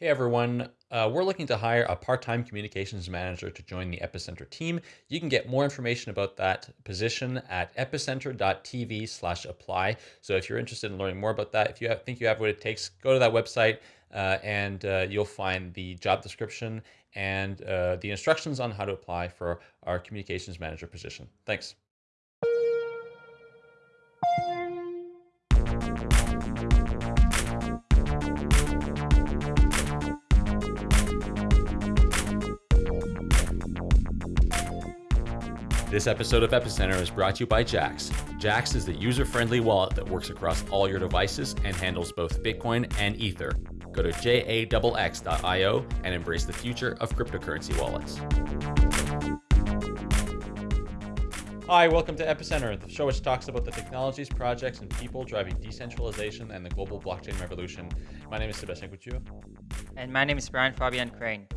Hey everyone, uh, we're looking to hire a part time communications manager to join the Epicenter team. You can get more information about that position at epicenter.tv slash apply. So if you're interested in learning more about that, if you have, think you have what it takes, go to that website uh, and uh, you'll find the job description and uh, the instructions on how to apply for our communications manager position. Thanks. This episode of Epicenter is brought to you by Jaxx. Jaxx is the user friendly wallet that works across all your devices and handles both Bitcoin and Ether. Go to jaxx.io and embrace the future of cryptocurrency wallets. Hi, welcome to Epicenter, the show which talks about the technologies, projects, and people driving decentralization and the global blockchain revolution. My name is Sebastian Couture. And my name is Brian Fabian Crain.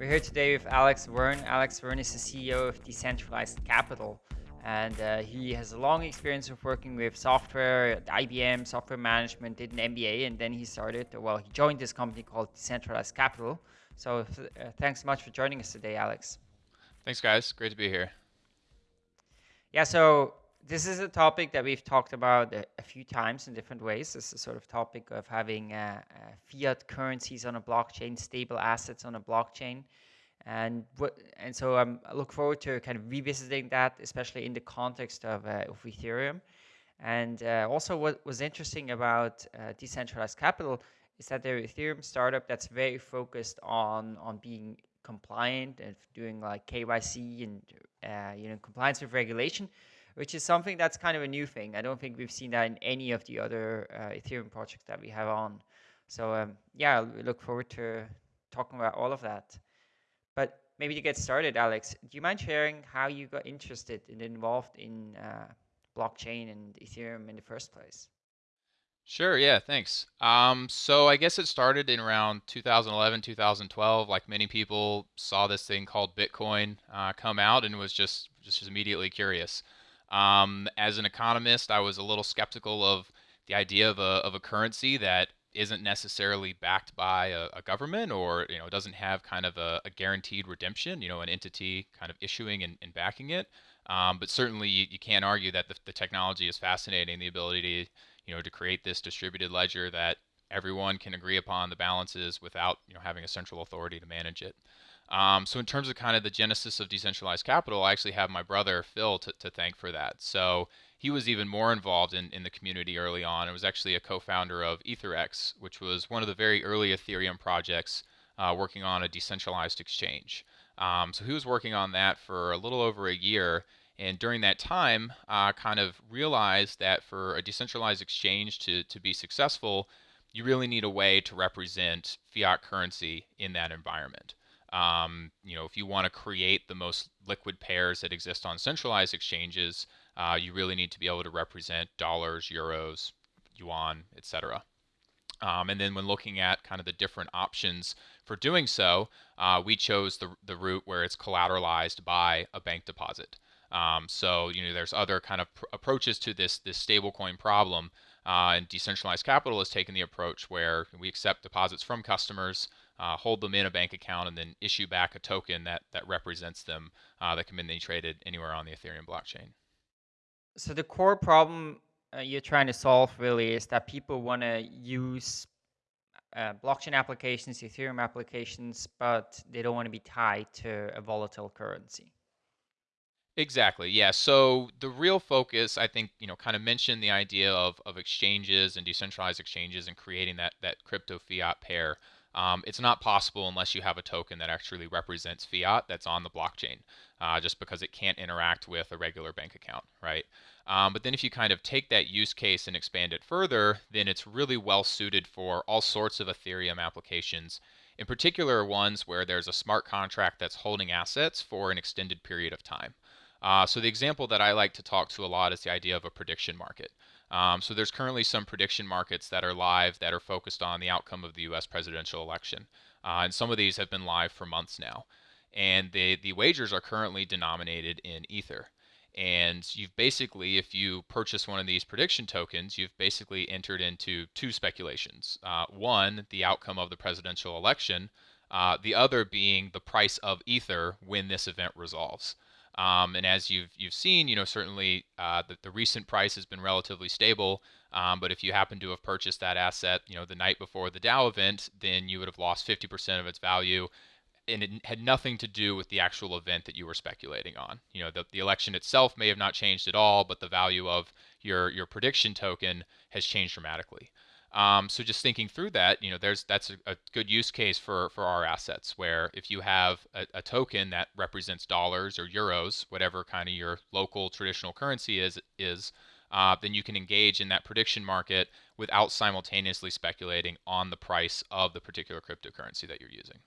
We're here today with Alex Wearn. Alex Wearn is the CEO of Decentralized Capital, and uh, he has a long experience of working with software, IBM, software management, did an MBA, and then he started, well, he joined this company called Decentralized Capital. So uh, thanks so much for joining us today, Alex. Thanks, guys. Great to be here. Yeah, so this is a topic that we've talked about a, a, few times in different ways. This is sort of topic of having uh, uh, fiat currencies on a blockchain, stable assets on a blockchain, and and so um, I look forward to kind of revisiting that, especially in the context of, uh, of Ethereum. And uh, also, what was interesting about uh, decentralized capital is that they're Ethereum startup that's very focused on on being compliant and doing like KYC and uh, you know compliance with regulation which is something that's kind of a new thing. I don't think we've seen that in any of the other uh, Ethereum projects that we have on. So um, yeah, we look forward to talking about all of that. But maybe to get started, Alex, do you mind sharing how you got interested and involved in uh, blockchain and Ethereum in the first place? Sure, yeah, thanks. Um, so I guess it started in around 2011, 2012. Like many people saw this thing called Bitcoin uh, come out and was just just immediately curious. Um, as an economist, I was a little skeptical of the idea of a, of a currency that isn't necessarily backed by a, a government or you know doesn't have kind of a, a, guaranteed redemption, you know, an entity kind of issuing and, and backing it. Um, but certainly you, you, can't argue that the, the technology is fascinating, the ability to you know to create this distributed ledger that everyone can agree upon the balances without you know having a central authority to manage it. Um, so in terms of kind of the genesis of decentralized capital, I actually have my brother Phil to, to thank for that. So he was even more involved in, in the community early on. It was actually a co-founder of EtherEx, which was one of the very early Ethereum projects uh, working on a decentralized exchange. Um, so he was working on that for a little over a year. And during that time, uh, kind of realized that for a decentralized exchange to, to be successful, you really need a way to represent fiat currency in that environment. Um, you know, if you want to create the most liquid pairs that exist on centralized exchanges, uh, you really need to be able to represent dollars, euros, yuan, etc. Um, and then when looking at kind of the different options for doing so, uh, we chose the, the route where it's collateralized by a bank deposit. Um, so you know there's other kind of pr- approaches to this this stablecoin problem, uh, and decentralized capital has taken the approach where we accept deposits from customers, uh, hold them in a bank account, and then issue back a token that that represents them uh, that can be traded anywhere on the Ethereum blockchain. So the core problem uh, you're trying to solve really is that people want to use uh, blockchain applications, Ethereum applications, but they don't want to be tied to a volatile currency. Exactly. Yeah. So the real focus, I think, you know, kind of mentioned the idea of, of exchanges and decentralized exchanges and creating that that crypto fiat pair. Um, it's not possible unless you have a token that actually represents fiat that's on the blockchain, uh, just because it can't interact with a regular bank account, right? Um, but then if you kind of take that use case and expand it further, then it's really well suited for all sorts of Ethereum applications, in particular ones where there's a smart contract that's holding assets for an extended period of time. Uh, so the example that I like to talk to a lot is the idea of a prediction market. Um, so there's currently some prediction markets that are live that are focused on the outcome of the U.S. presidential election, uh, and some of these have been live for months now. And the the wagers are currently denominated in Ether. And you've basically, if you purchase one of these prediction tokens, you've basically entered into two speculations. Uh, one, the outcome of the presidential election, uh, the other being the price of Ether when this event resolves. Um, and as you've you've seen, you know certainly uh, the, the recent price has been relatively stable. Um, but if you happen to have purchased that asset, you know the night before the DAO event, then you would have lost 50% of its value and it had nothing to do with the actual event that you were speculating on. You know, the, the election itself may have not changed at all, but the value of your your prediction token has changed dramatically. Um, so just thinking through that, you know, there's that's a, a, good use case for for our assets where if you have a, a token that represents dollars or euros, whatever kind of your local traditional currency is is, uh, then you can engage in that prediction market without simultaneously speculating on the price of the particular cryptocurrency that you're using.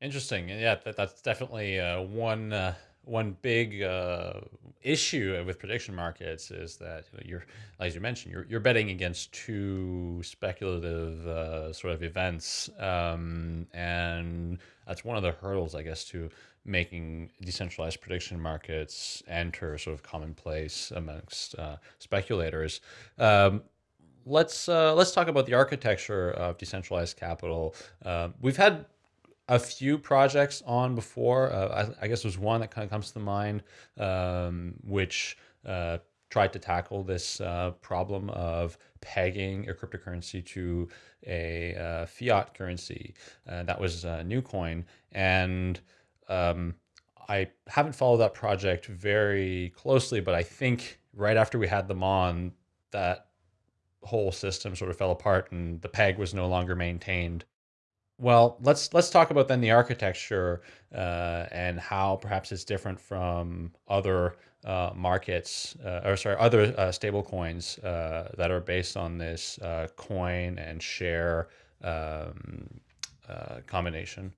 Interesting. Yeah, that, that's definitely uh, one uh, one big uh, issue with prediction markets is that you you're, as you mentioned, you're, you're betting against two speculative uh, sort of events, um, and that's one of the hurdles, I guess, to making decentralized prediction markets enter sort of commonplace amongst uh, speculators. Um, let's uh, let's talk about the architecture of decentralized capital. Uh, we've had a few projects on before. Uh, I, I, guess there's one that kind of comes to mind, um, which uh, tried to tackle this uh, problem of pegging a cryptocurrency to a uh, fiat currency. Uh, that was uh, Newcoin. And um, I haven't followed that project very closely, but I think right after we had them on, that whole system sort of fell apart and the peg was no longer maintained. Well, let's let's talk about then the architecture uh, and how perhaps it's different from other uh, markets, uh, or sorry, other uh, stable coins uh, that are based on this uh, coin and share um, combination.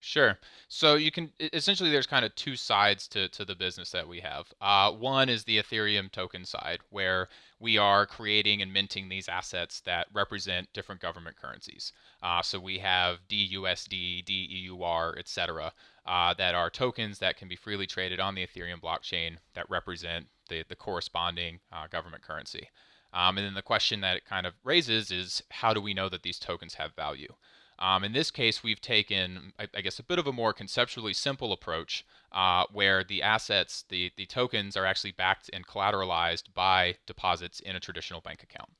Sure. So you can essentially there's kind of two sides to, to the business that we have. Uh, one is the Ethereum token side, where we are creating and minting these assets that represent different government currencies. Uh, so we have DUSD, DEUR, etc., uh, that are tokens that can be freely traded on the Ethereum blockchain that represent the, the corresponding uh, government currency. Um, and then the question that it kind of raises is how do we know that these tokens have value? Um, in this case, we've taken, I, I, guess, a bit of a more conceptually simple approach uh, where the assets, the, the tokens, are actually backed and collateralized by deposits in a traditional bank account.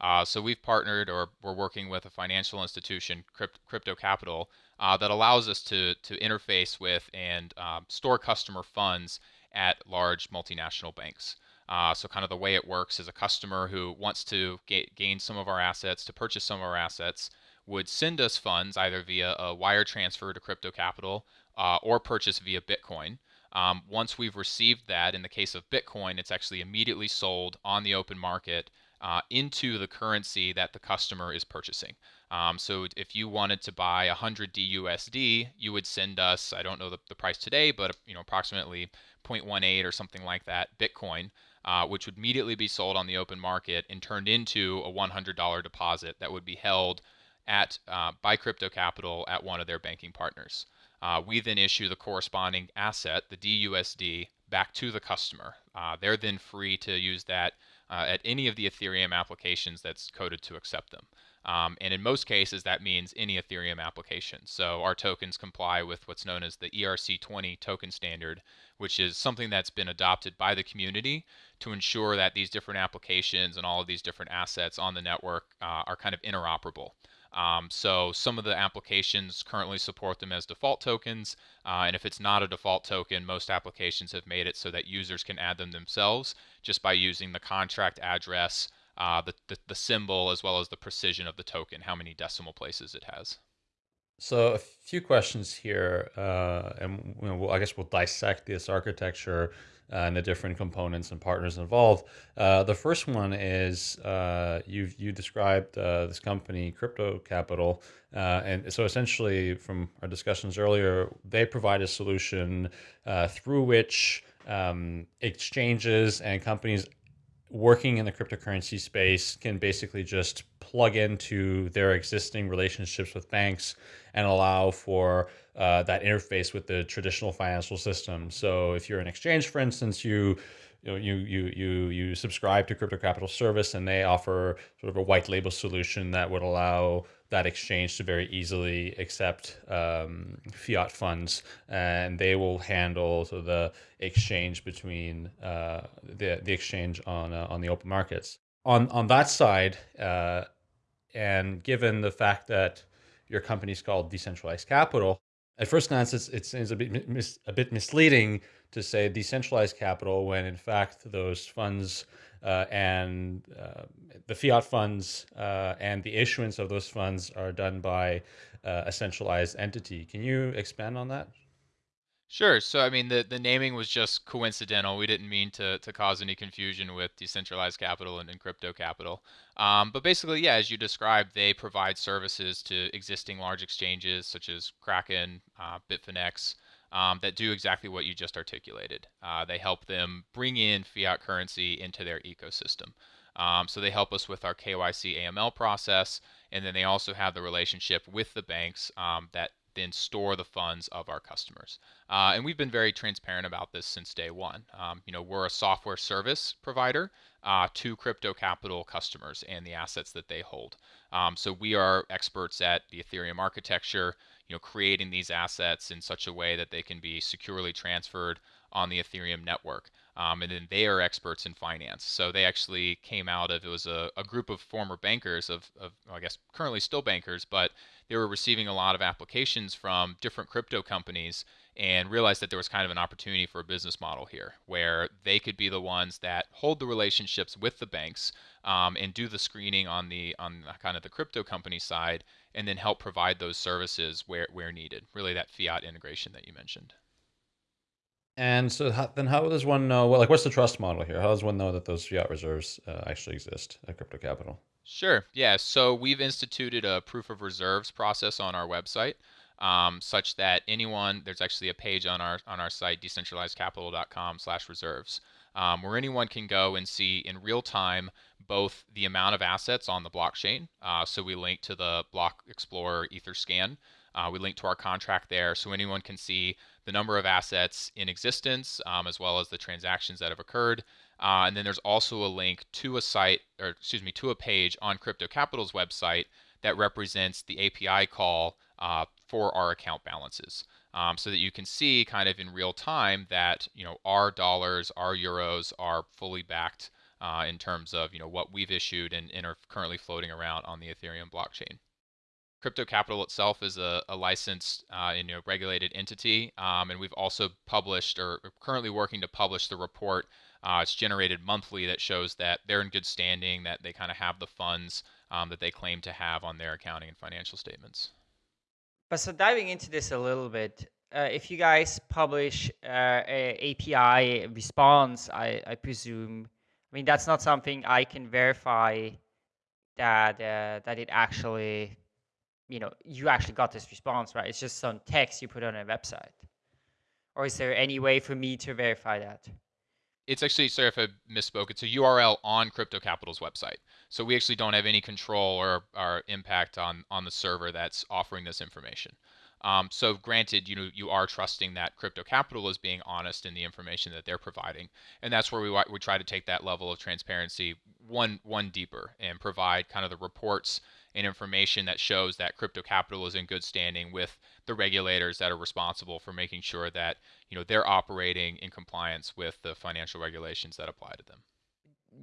Uh, so we've partnered or we're working with a financial institution, Crypt, Crypto Capital, uh, that allows us to, to interface with and um, store customer funds at large multinational banks. Uh, so kind of the way it works is a customer who wants to ga gain some of our assets, to purchase some of our assets, would send us funds either via a wire transfer to Crypto Capital uh, or purchase via Bitcoin. Um, once we've received that, in the case of Bitcoin, it's actually immediately sold on the open market uh, into the currency that the customer is purchasing. Um, so if you wanted to buy 100 DUSD, you would send us, I don't know the, the price today, but you know approximately 0.18 or something like that Bitcoin, uh, which would immediately be sold on the open market and turned into a $100 deposit that would be held at uh, by Crypto Capital at one of their banking partners. Uh, we then issue the corresponding asset, the DUSD, back to the customer. Uh, they're then free to use that uh, at any of the Ethereum applications that's coded to accept them. Um, and in most cases, that means any Ethereum application. So our tokens comply with what's known as the ERC20 token standard, which is something that's been adopted by the community to ensure that these different applications and all of these different assets on the network uh, are kind of interoperable. Um, so some of the applications currently support them as default tokens, uh, and if it's not a default token, most applications have made it so that users can add them themselves just by using the contract address, uh, the, the, the symbol, as well as the precision of the token, how many decimal places it has. So a few questions here, uh, and you know, I guess we'll dissect this architecture uh, and the different components and partners involved. Uh, the first one is uh, you you described uh, this company, Crypto Capital, uh, and so essentially, from our discussions earlier, they provide a solution through which um, exchanges and companies working in the cryptocurrency space can basically just plug into their existing relationships with banks and allow for uh, that interface with the traditional financial system. So if you're an exchange, for instance, you you know, you you you you subscribe to Crypto Capital Service, and they offer sort of a white label solution that would allow that exchange to very easily accept um, fiat funds, and they will handle so the exchange between uh, the the exchange on uh, on the open markets. On on that side, uh, and given the fact that your company is called Decentralized Capital, at first glance, it's, it seems a bit mis, a bit misleading to say decentralized capital when in fact those funds and uh, the fiat funds uh, and the issuance of those funds are done by uh, a centralized entity. Can you expand on that? Sure. So, I mean, the, the naming was just coincidental. We didn't mean to, to cause any confusion with decentralized capital and, and crypto capital. Um, but basically, yeah, as you described, they provide services to existing large exchanges such as Kraken, uh, Bitfinex, um, that do exactly what you just articulated. Uh, they help them bring in fiat currency into their ecosystem. Um, so they help us with our KYC AML process, and then they also have the relationship with the banks um, that then store the funds of our customers. Uh, and we've been very transparent about this since day one. Um, you know, we're a software service provider uh, to crypto capital customers and the assets that they hold. Um, so we are experts at the Ethereum architecture, you know, creating these assets in such a way that they can be securely transferred on the Ethereum network. Um, and then they are experts in finance. So they actually came out of it was a, a group of former bankers of, of I guess currently still bankers, but they were receiving a lot of applications from different crypto companies and realized that there was kind of an opportunity for a business model here where they could be the ones that hold the relationships with the banks um, and do the screening on the on kind of the crypto company side and then help provide those services where, where needed really that fiat integration that you mentioned and so how, then how does one know, well, like what's the trust model here? How does one know that those fiat reserves uh, actually exist at Crypto Capital? Sure. Yeah. So we've instituted a proof of reserves process on our website, um, such that anyone there's actually a page on our on our site decentralizedcapital.com/reserves um, where anyone can go and see in real time both the amount of assets on the blockchain. Uh, so we link to the Block Explorer Etherscan. Uh, we link to our contract there, so anyone can see the number of assets in existence, um, as well as the transactions that have occurred. Uh, and then there's also a link to a site, or excuse me, to a page on Crypto Capital's website that represents the API call uh, for our account balances. Um, so that you can see kind of in real time that you know our dollars, our euros are fully backed uh, in terms of you know what we've issued and, and are currently floating around on the Ethereum blockchain. Crypto Capital itself is a, a licensed uh, and, you know, regulated entity, um, and we've also published or currently working to publish the report. Uh, it's generated monthly that shows that they're in good standing, that they kind of have the funds um, that they claim to have on their accounting and financial statements. But so diving into this a little bit, uh, if you guys publish uh, a API response, I, I, presume, I mean that's not something I can verify that uh, that it actually you know, you actually got this response, right? It's just some text you put on a website. Or is there any way for me to verify that? It's actually, sorry if I misspoke, it's a URL on Crypto Capital's website. So we actually don't have any control or, or impact on, on the server that's offering this information. Um, so granted, you know, you are trusting that Crypto Capital is being honest in the information that they're providing, and that's where we we try to take that level of transparency one one deeper and provide kind of the reports and information that shows that crypto capital is in good standing with the regulators that are responsible for making sure that you know they're operating in compliance with the financial regulations that apply to them.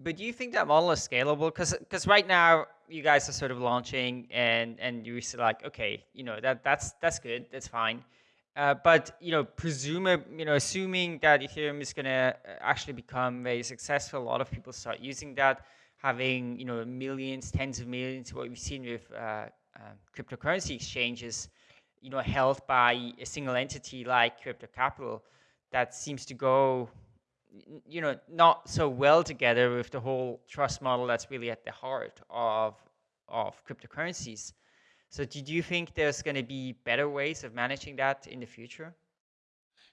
But do you think that model is scalable? Because because right now you guys are sort of launching and and you're like okay you know that that's that's good that's fine. Uh, but you know, presume you know, assuming that Ethereum is going to actually become very successful, a lot of people start using that having you know millions, tens of millions, what we've seen with uh, uh, cryptocurrency exchanges, you know, held by a single entity like Crypto Capital, that seems to go, you know, not so well together with the whole trust model that's really at the heart of of cryptocurrencies. So, do you think there's going to be better ways of managing that in the future?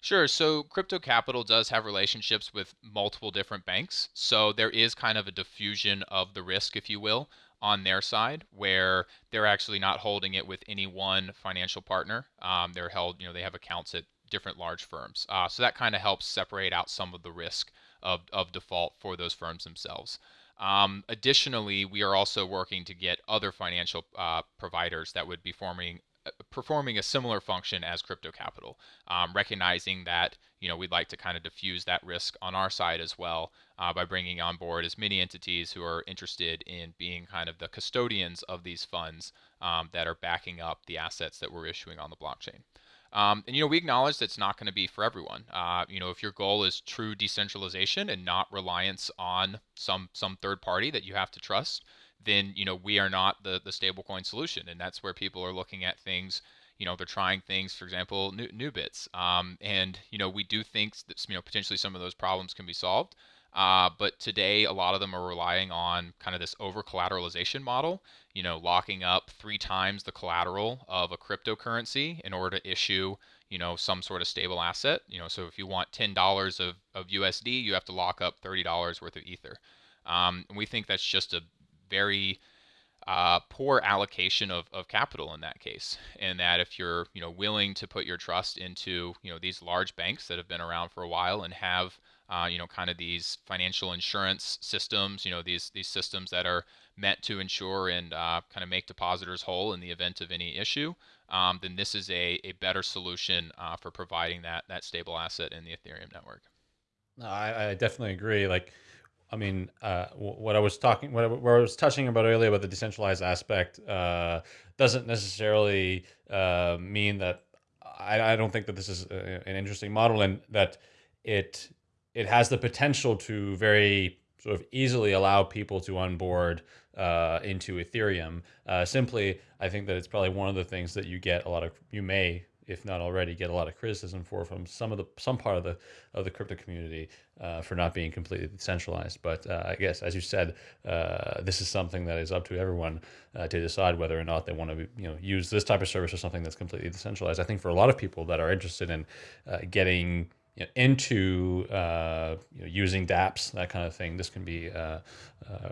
Sure. So Crypto Capital does have relationships with multiple different banks. So there is kind of a diffusion of the risk, if you will, on their side, where they're actually not holding it with any one financial partner. Um, they're held, you know, they have accounts at different large firms. Uh, so that kind of helps separate out some of the risk of, of default for those firms themselves. Um, additionally, we are also working to get other financial uh, providers that would be forming performing a similar function as crypto capital, um, recognizing that you know we'd like to kind of diffuse that risk on our side as well uh, by bringing on board as many entities who are interested in being kind of the custodians of these funds um, that are backing up the assets that we're issuing on the blockchain. Um, and you know we acknowledge that it's not going to be for everyone. Uh, you know if your goal is true decentralization and not reliance on some some third party that you have to trust, then you know we are not the the stablecoin solution, and that's where people are looking at things. You know, they're trying things, for example, new, NuBits, um, and you know we do think that you know potentially some of those problems can be solved. Uh, but today, a lot of them are relying on kind of this over collateralization model, you know, locking up three times the collateral of a cryptocurrency in order to issue, you know, some sort of stable asset. You know, so if you want $10 of, of USD, you have to lock up $30 worth of Ether. Um, and we think that's just a very uh, poor allocation of, of capital in that case. And that if you're you know willing to put your trust into you know these large banks that have been around for a while and have uh, you know kind of these financial insurance systems, you know these these systems that are meant to ensure and uh, kind of make depositors whole in the event of any issue, um, then this is a, a better solution uh, for providing that that stable asset in the Ethereum network. No, I, I definitely agree. Like I mean, uh, what I was talking, what I, what I was touching about earlier about the decentralized aspect, uh, doesn't necessarily uh, mean that I, I, don't think that this is a, an interesting model and that it it has the potential to very sort of easily allow people to onboard uh, into Ethereum. Uh, simply, I think that it's probably one of the things that you get a lot of, you may if not already, get a lot of criticism for from some of the some part of the of the crypto community uh, for not being completely decentralized. But uh, I guess, as you said, uh, this is something that is up to everyone uh, to decide whether or not they want to you know use this type of service or something that's completely decentralized. I think for a lot of people that are interested in uh, getting you know, into uh, you know, using dApps, that kind of thing, this can be uh,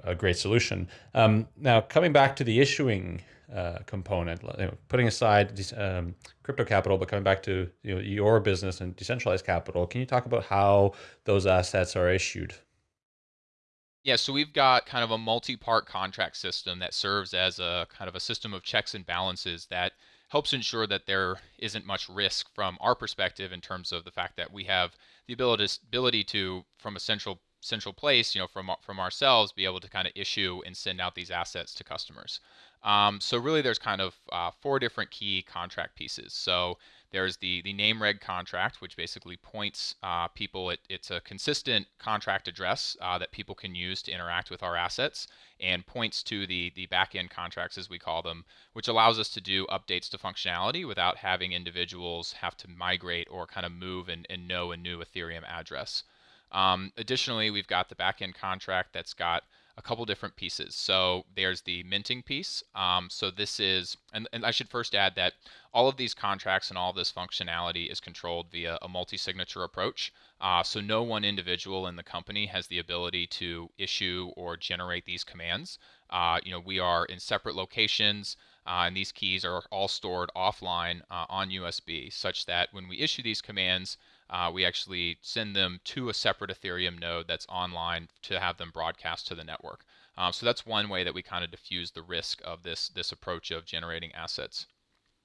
a great solution. Um, now, coming back to the issuing uh, component, you know, putting aside um, crypto capital, but coming back to you know, your business and decentralized capital, can you talk about how those assets are issued? Yeah, so we've got kind of a multi-part contract system that serves as a kind of a system of checks and balances that helps ensure that there isn't much risk from our perspective in terms of the fact that we have the ability ability to from a central central place, you know, from from ourselves, be able to kind of issue and send out these assets to customers. Um, so really, there's kind of uh, four different key contract pieces. So there's the the name reg contract, which basically points uh, people. It, it's a consistent contract address uh, that people can use to interact with our assets, and points to the the backend contracts as we call them, which allows us to do updates to functionality without having individuals have to migrate or kind of move and, and know a new Ethereum address. Um, additionally, we've got the backend contract that's got a couple different pieces. So there's the minting piece. Um, so this is, and, and I should first add that all of these contracts and all this functionality is controlled via a multi-signature approach. Uh, so no one individual in the company has the ability to issue or generate these commands. Uh, you know, we are in separate locations. Uh, and these keys are all stored offline uh, on USB, such that when we issue these commands, uh, we actually send them to a separate Ethereum node that's online to have them broadcast to the network. Um, so that's one way that we kind of diffuse the risk of this, this approach of generating assets.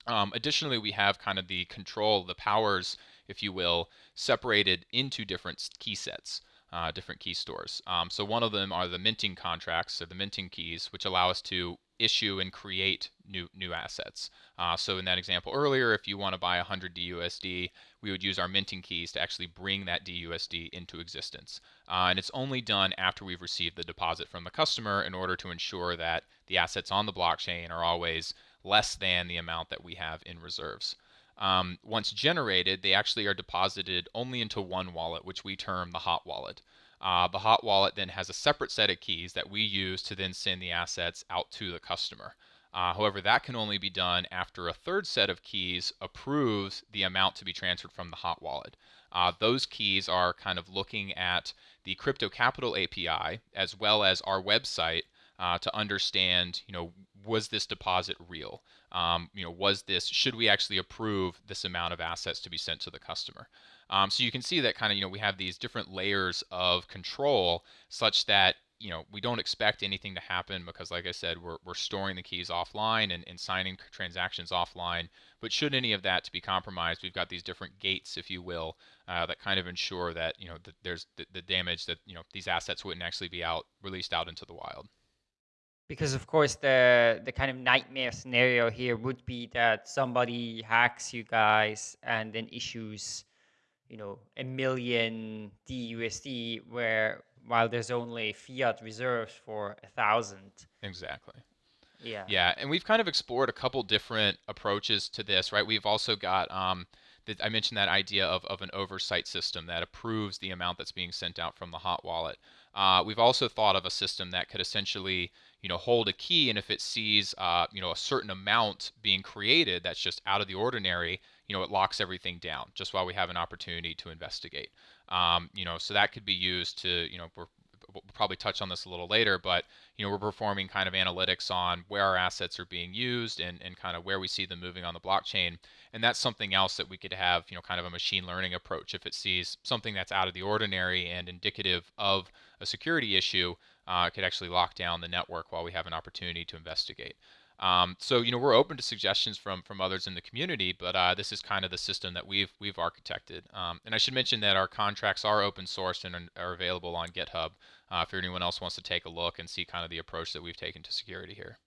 Um, additionally, we have kind of the control, the powers, if you will, separated into different key sets. Uh, different key stores. Um, so one of them are the minting contracts, or the minting keys, which allow us to issue and create new new assets. Uh, so in that example earlier, if you want to buy 100 DUSD, we would use our minting keys to actually bring that DUSD into existence. Uh, and it's only done after we've received the deposit from the customer in order to ensure that the assets on the blockchain are always less than the amount that we have in reserves. Um, once generated, they actually are deposited only into one wallet, which we term the hot wallet. Uh, the hot wallet then has a separate set of keys that we use to then send the assets out to the customer. Uh, however, that can only be done after a third set of keys approves the amount to be transferred from the hot wallet. Uh, those keys are kind of looking at the Crypto Capital API as well as our website uh, to understand, you know, was this deposit real? Um, you know, was this, should we actually approve this amount of assets to be sent to the customer? Um, so you can see that kind of, you know, we have these different layers of control such that, you know, we don't expect anything to happen because, like I said, we're, we're storing the keys offline and, and signing transactions offline. But should any of that to be compromised, we've got these different gates, if you will, uh, that kind of ensure that, you know, that there's the, the damage that, you know, these assets wouldn't actually be out released out into the wild because of course the the kind of nightmare scenario here would be that somebody hacks you guys and then issues you know a million DUSD where while there's only fiat reserves for a thousand. Exactly. Yeah. Yeah and we've kind of explored a couple different approaches to this right? We've also got um I mentioned that idea of, of an oversight system that approves the amount that's being sent out from the hot wallet. Uh, we've also thought of a system that could essentially you know, hold a key, and if it sees, uh, you know, a certain amount being created that's just out of the ordinary, you know, it locks everything down just while we have an opportunity to investigate. Um, you know, so that could be used to, you know, we're, we'll probably touch on this a little later, but you know, we're performing kind of analytics on where our assets are being used and, and kind of where we see them moving on the blockchain. And that's something else that we could have, you know, kind of a machine learning approach. If it sees something that's out of the ordinary and indicative of a security issue, uh, could actually lock down the network while we have an opportunity to investigate. Um, so you know we're open to suggestions from from others in the community, but uh, this is kind of the system that we've we've architected. Um, and I should mention that our contracts are open sourced and are available on GitHub. Uh, if anyone else wants to take a look and see kind of the approach that we've taken to security here.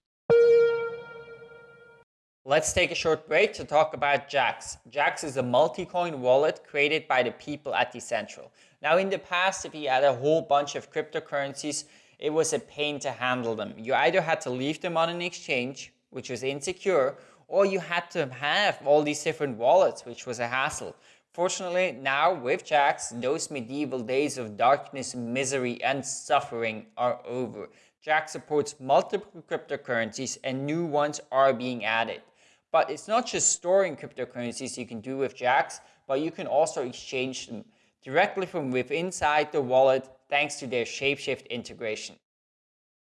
Let's take a short break to talk about Jaxx. Jaxx is a multi-coin wallet created by the people at Decentral. Now in the past, if you had a whole bunch of cryptocurrencies, it was a pain to handle them. You either had to leave them on an exchange, which was insecure, or you had to have all these different wallets, which was a hassle. Fortunately, now with Jaxx, those medieval days of darkness, misery, and suffering are over. Jaxx supports multiple cryptocurrencies and new ones are being added. But it's not just storing cryptocurrencies you can do with Jaxx, but you can also exchange them directly from within inside the wallet thanks to their Shapeshift integration.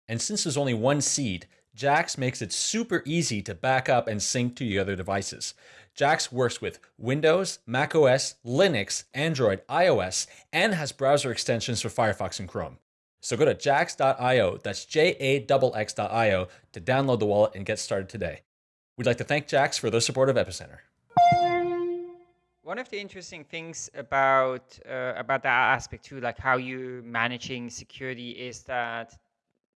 And since there's only one seed, Jax makes it super easy to back up and sync to your other devices. Jaxx works with Windows, macOS, Linux, Android, iOS, and has browser extensions for Firefox and Chrome. So go to jaxx.io, that's J-A-X-X.io, to download the wallet and get started today. We'd like to thank Jaxx for their support of Epicenter. One of the interesting things about uh, about that aspect too, like how you're managing security, is that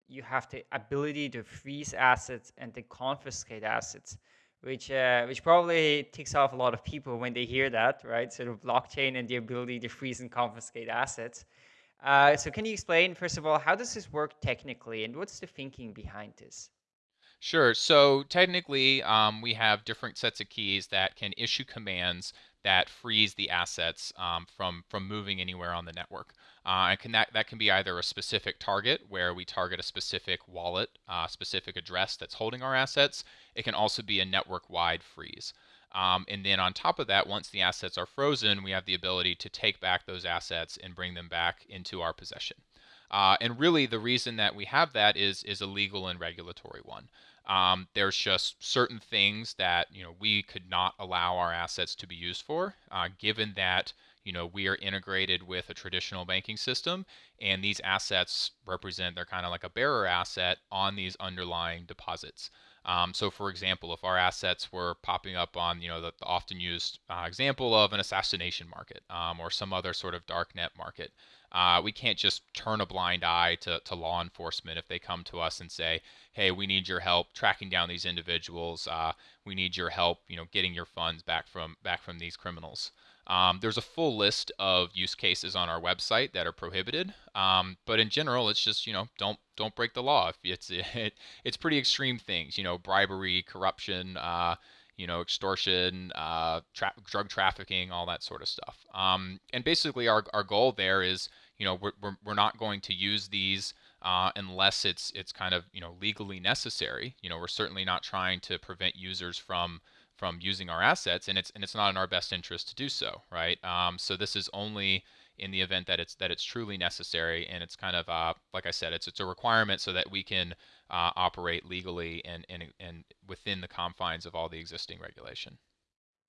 you have the ability to freeze assets and to confiscate assets, which uh, which probably ticks off a lot of people when they hear that, right? Sort of blockchain and the ability to freeze and confiscate assets. Uh, so can you explain, first of all, how does this work technically, and what's the thinking behind this? Sure. So technically, um, we have different sets of keys that can issue commands that freeze the assets um, from from moving anywhere on the network. Uh, and can that that can be either a specific target where we target a specific wallet, uh, specific address that's holding our assets. It can also be a network-wide freeze. Um, and then on top of that, once the assets are frozen, we have the ability to take back those assets and bring them back into our possession. Uh, and really, the reason that we have that is is a legal and regulatory one. Um, there's just certain things that you know we could not allow our assets to be used for, uh, given that you know we are integrated with a traditional banking system, and these assets represent they're kind of like a bearer asset on these underlying deposits. Um, so, for example, if our assets were popping up on, you know, the, the often used uh, example of an assassination market um, or some other sort of dark net market, uh, we can't just turn a blind eye to, to law enforcement if they come to us and say, "Hey, we need your help tracking down these individuals. Uh, we need your help, you know, getting your funds back from back from these criminals." Um, there's a full list of use cases on our website that are prohibited, um, but in general, it's just you know don't don't break the law. It's it, it's pretty extreme things, you know, bribery, corruption. Uh, you know, extortion, uh, tra- drug trafficking, all that sort of stuff. Um, and basically, our, our goal there is, you know, we're, we're, we're not going to use these uh, unless it's it's kind of you know legally necessary. You know, we're certainly not trying to prevent users from from using our assets, and it's and it's not in our best interest to do so, right? Um, so this is only in the event that it's that it's truly necessary, and it's kind of uh, like I said, it's it's a requirement so that we can uh, operate legally and, and and within the confines of all the existing regulation.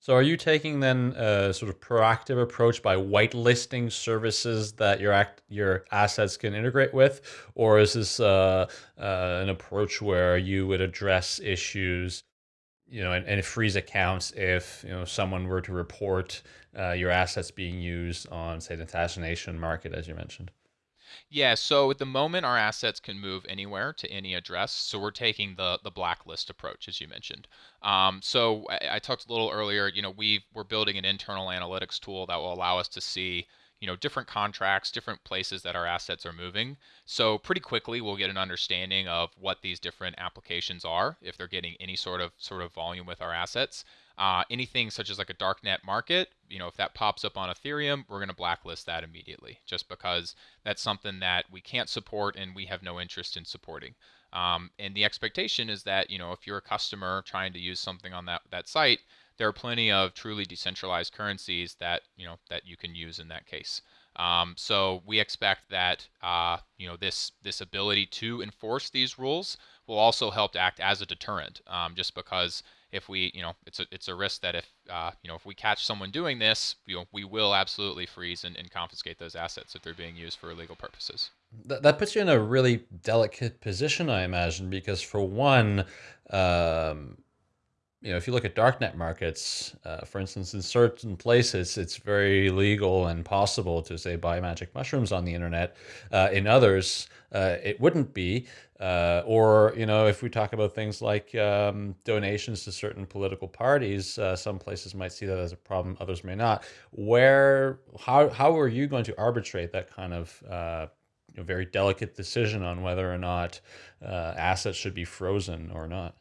So are you taking then a sort of proactive approach by whitelisting services that your act your assets can integrate with, or is this uh, uh, an approach where you would address issues you know, and, and freeze accounts if you know someone were to report uh, your assets being used on, say, the assassination market, as you mentioned. Yeah, so at the moment, our assets can move anywhere to any address. So we're taking the the blacklist approach, as you mentioned. Um, so I, I, talked a little earlier. You know, we we're building an internal analytics tool that will allow us to see you know different contracts different places that our assets are moving. So pretty quickly we'll get an understanding of what these different applications are if they're getting any sort of sort of volume with our assets. Uh, anything such as like a darknet market you know if that pops up on ethereum we're going to blacklist that immediately just because that's something that we can't support and we have no interest in supporting. Um, and the expectation is that you know if you're a customer trying to use something on that that site there are plenty of truly decentralized currencies that you know that you can use in that case. Um, so we expect that uh, you know this this ability to enforce these rules will also help to act as a deterrent. Um, just because if we you know it's a it's a risk that if uh, you know if we catch someone doing this, you know we will absolutely freeze and, and confiscate those assets if they're being used for illegal purposes. That, that puts you in a really delicate position, I imagine, because for one, um, you know, if you look at darknet markets, uh, for instance, in certain places, it's very legal and possible to say buy magic mushrooms on the internet. Uh, in others, uh, it wouldn't be. Uh, or, you know, if we talk about things like um, donations to certain political parties, uh, some places might see that as a problem, others may not. Where, how, how are you going to arbitrate that kind of uh, you know, very delicate decision on whether or not assets should be frozen or not?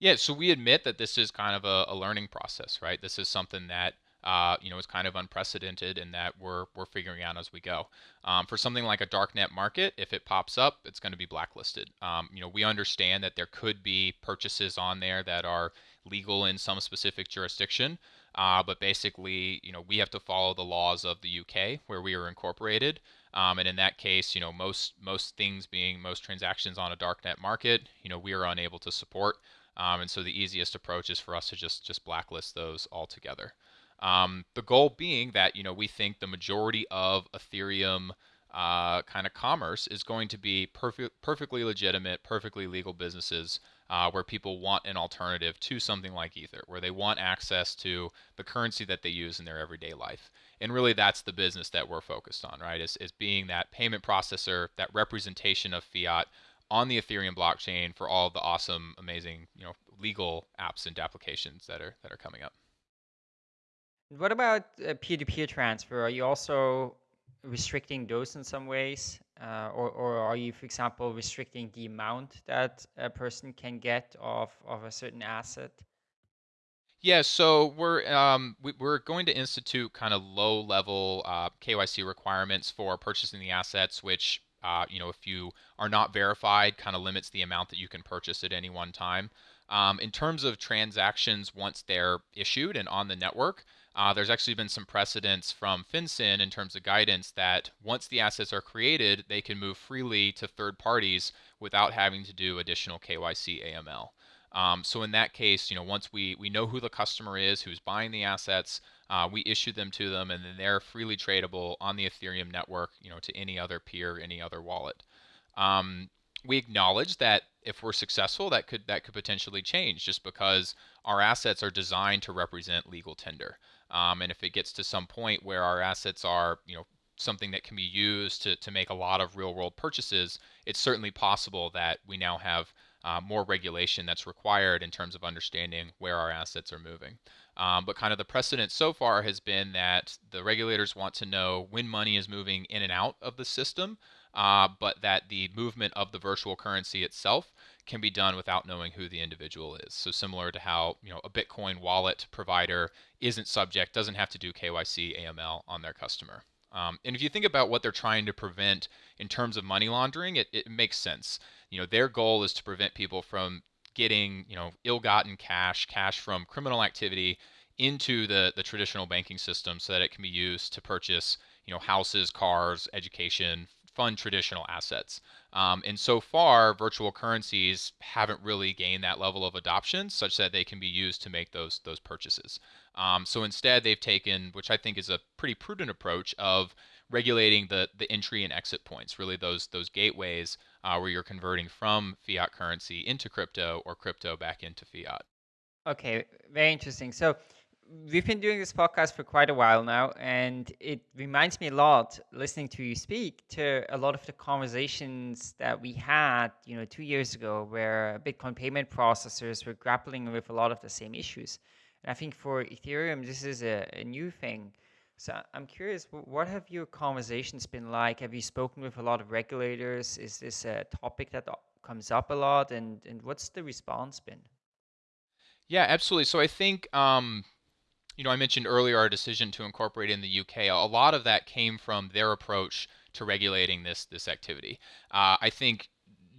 Yeah, so we admit that this is kind of a, a learning process, right? This is something that uh, you know is kind of unprecedented and that we're we're figuring out as we go. Um, for something like a darknet market, if it pops up, it's going to be blacklisted. Um, you know, we understand that there could be purchases on there that are legal in some specific jurisdiction, uh, but basically, you know, we have to follow the laws of the UK where we are incorporated. Um, and in that case, you know, most most things being most transactions on a darknet market, you know, we are unable to support. Um, and so the easiest approach is for us to just just blacklist those altogether. Um, the goal being that you know we think the majority of Ethereum uh, kind of commerce is going to be perfect, perfectly legitimate, perfectly legal businesses uh, where people want an alternative to something like Ether, where they want access to the currency that they use in their everyday life. And really, that's the business that we're focused on, right? Is, is being that payment processor, that representation of fiat on the Ethereum blockchain for all the awesome, amazing, you know, legal apps and applications that are that are coming up. What about uh, peer-to-peer transfer? Are you also restricting those in some ways, uh, or or are you, for example, restricting the amount that a person can get of of a certain asset? Yeah, so we're um, we, are going to institute kind of low level uh, KYC requirements for purchasing the assets, which uh, you know, if you are not verified, kind of limits the amount that you can purchase at any one time. Um, in terms of transactions, once they're issued and on the network, uh, there's actually been some precedents from FinCEN in terms of guidance that once the assets are created, they can move freely to third parties without having to do additional KYC AML. Um, so in that case, you know, once we we know who the customer is, who's buying the assets, uh, we issue them to them, and then they're freely tradable on the Ethereum network, you know, to any other peer, any other wallet. Um, we acknowledge that if we're successful, that could that could potentially change, just because our assets are designed to represent legal tender. Um, and if it gets to some point where our assets are, you know, something that can be used to, to make a lot of real world purchases, it's certainly possible that we now have uh, more regulation that's required in terms of understanding where our assets are moving. Um, but kind of the precedent so far has been that the regulators want to know when money is moving in and out of the system, uh, but that the movement of the virtual currency itself can be done without knowing who the individual is. So similar to how you know a Bitcoin wallet provider isn't subject, doesn't have to do KYC AML on their customer. Um, and if you think about what they're trying to prevent in terms of money laundering, it, it makes sense. You know, their goal is to prevent people from getting, you know, ill-gotten cash, cash from criminal activity into the, the traditional banking system so that it can be used to purchase, you know, houses, cars, education, fund traditional assets. Um, and so far, virtual currencies haven't really gained that level of adoption such that they can be used to make those those purchases. Um, so instead, they've taken, which I think is a pretty prudent approach of regulating the the entry and exit points, really those those gateways uh, where you're converting from fiat currency into crypto or crypto back into fiat. Okay, very interesting. So we've been doing this podcast for quite a while now, and it reminds me a lot listening to you speak to a lot of the conversations that we had, you know, two years ago, where Bitcoin payment processors were grappling with a lot of the same issues. And I think for Ethereum, this is a, a new thing. So I'm curious, what have your conversations been like? Have you spoken with a lot of regulators? Is this a topic that comes up a lot, and and what's the response been? Yeah, absolutely. So I think um, you know, I mentioned earlier our decision to incorporate in the UK. A lot of that came from their approach to regulating this this activity. Uh, I think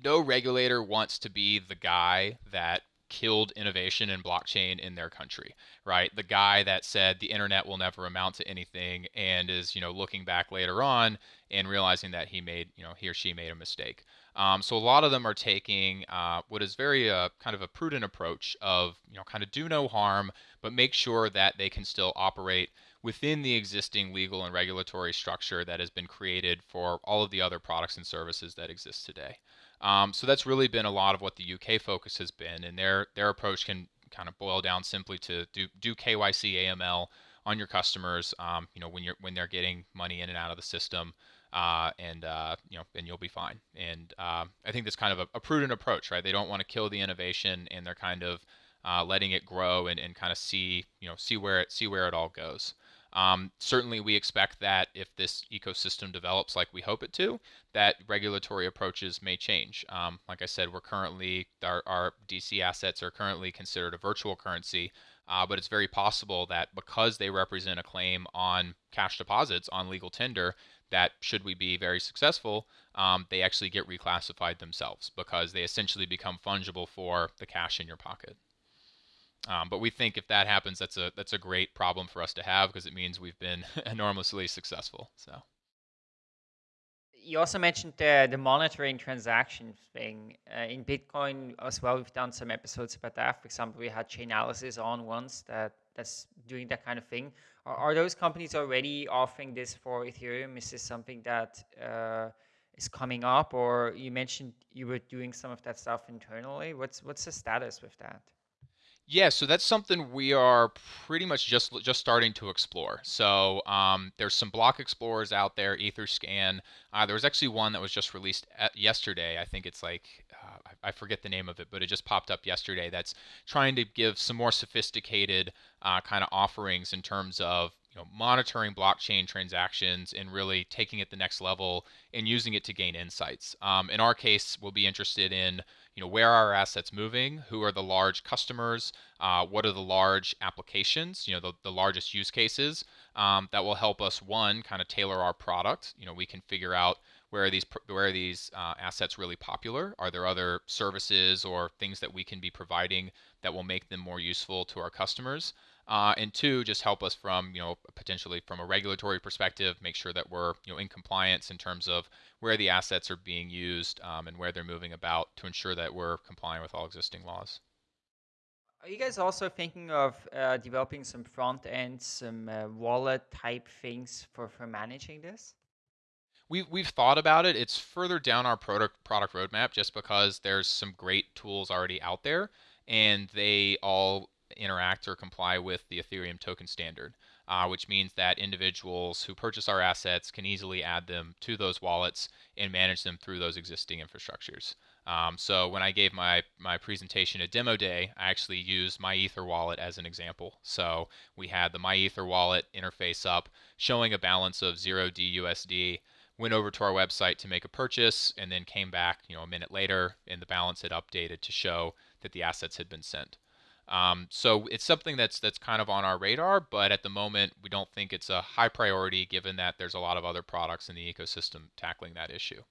no regulator wants to be the guy that killed innovation in blockchain in their country, right? The guy that said the internet will never amount to anything and is, you know, looking back later on and realizing that he made, you know, he or she made a mistake. Um, so a lot of them are taking uh, what is very uh, kind of a prudent approach of you know kind of do no harm, but make sure that they can still operate within the existing legal and regulatory structure that has been created for all of the other products and services that exist today. Um, so that's really been a lot of what the UK focus has been, and their their approach can kind of boil down simply to do do KYC AML on your customers. Um, you know when you're when they're getting money in and out of the system uh, and uh, you know, and you'll be fine. And uh, I think that's kind of a, a, prudent approach, right? They don't want to kill the innovation, and they're kind of uh, letting it grow and, and kind of see, you know, see where it see where it all goes. Um, certainly, we expect that if this ecosystem develops like we hope it to, that regulatory approaches may change. Um, like I said, we're currently our, our DC assets are currently considered a virtual currency. Uh, but it's very possible that because they represent a claim on cash deposits on legal tender, that should we be very successful, um, they actually get reclassified themselves because they essentially become fungible for the cash in your pocket. Um, but we think if that happens, that's a that's a great problem for us to have because it means we've been enormously successful. So. You also mentioned the, the monitoring transaction thing uh, in Bitcoin as well. We've done some episodes about that. For example, we had Chainalysis on once that that's doing that kind of thing. Are, are those companies already offering this for Ethereum? Is this something that uh, is coming up, or you mentioned you were doing some of that stuff internally? What's what's the status with that? Yeah, so that's something we are pretty much just just starting to explore. So um, there's some block explorers out there, EtherScan. Uh, there was actually one that was just released yesterday. I think it's like uh, I forget the name of it, but it just popped up yesterday. That's trying to give some more sophisticated uh, kind of offerings in terms of you know monitoring blockchain transactions and really taking it the next level and using it to gain insights. Um, in our case, we'll be interested in you know where are our assets moving? Who are the large customers? Uh, what are the large applications you know the, the largest use cases um, that will help us one kind of tailor our product. You know we can figure out where are these where are these uh, assets really popular? Are there other services or things that we can be providing that will make them more useful to our customers uh, and two, just help us from you know potentially from a regulatory perspective, make sure that we're you know in compliance in terms of where the assets are being used um, and where they're moving about to ensure that we're complying with all existing laws. Are you guys also thinking of uh, developing some front end, some uh, wallet type things for, for managing this? We've, we've thought about it. It's further down our product product roadmap just because there's some great tools already out there and they all interact or comply with the Ethereum token standard, uh, which means that individuals who purchase our assets can easily add them to those wallets and manage them through those existing infrastructures. Um, so when I gave my, my presentation at Demo Day, I actually used my Ether wallet as an example. So we had the MyEtherWallet interface up showing a balance of 0D USD, went over to our website to make a purchase, and then came back you know, a minute later, and the balance had updated to show that the assets had been sent. Um, so it's something that's that's kind of on our radar, but at the moment we don't think it's a high priority given that there's a lot of other products in the ecosystem tackling that issue.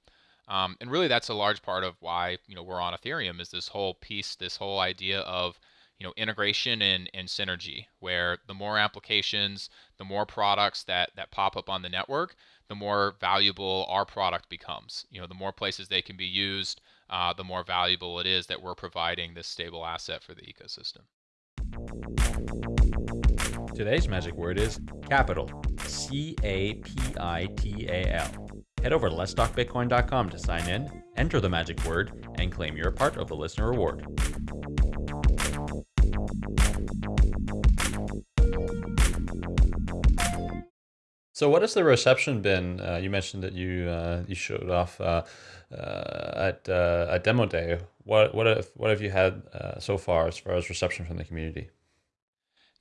Um, and really that's a large part of why you know we're on Ethereum is this whole piece, this whole idea of you know integration and, and synergy where the more applications the more products that that pop up on the network the more valuable our product becomes you know the more places they can be used uh, the more valuable it is that we're providing this stable asset for the ecosystem Today's magic word is capital. C A P I T A L. Head over to letstalkbitcoin.com to sign in, enter the magic word, and claim your part of the listener reward. So, what has the reception been? Uh, you mentioned that you uh, you showed off uh, uh at uh, at demo day. What what have what have you had uh, so far as far as reception from the community?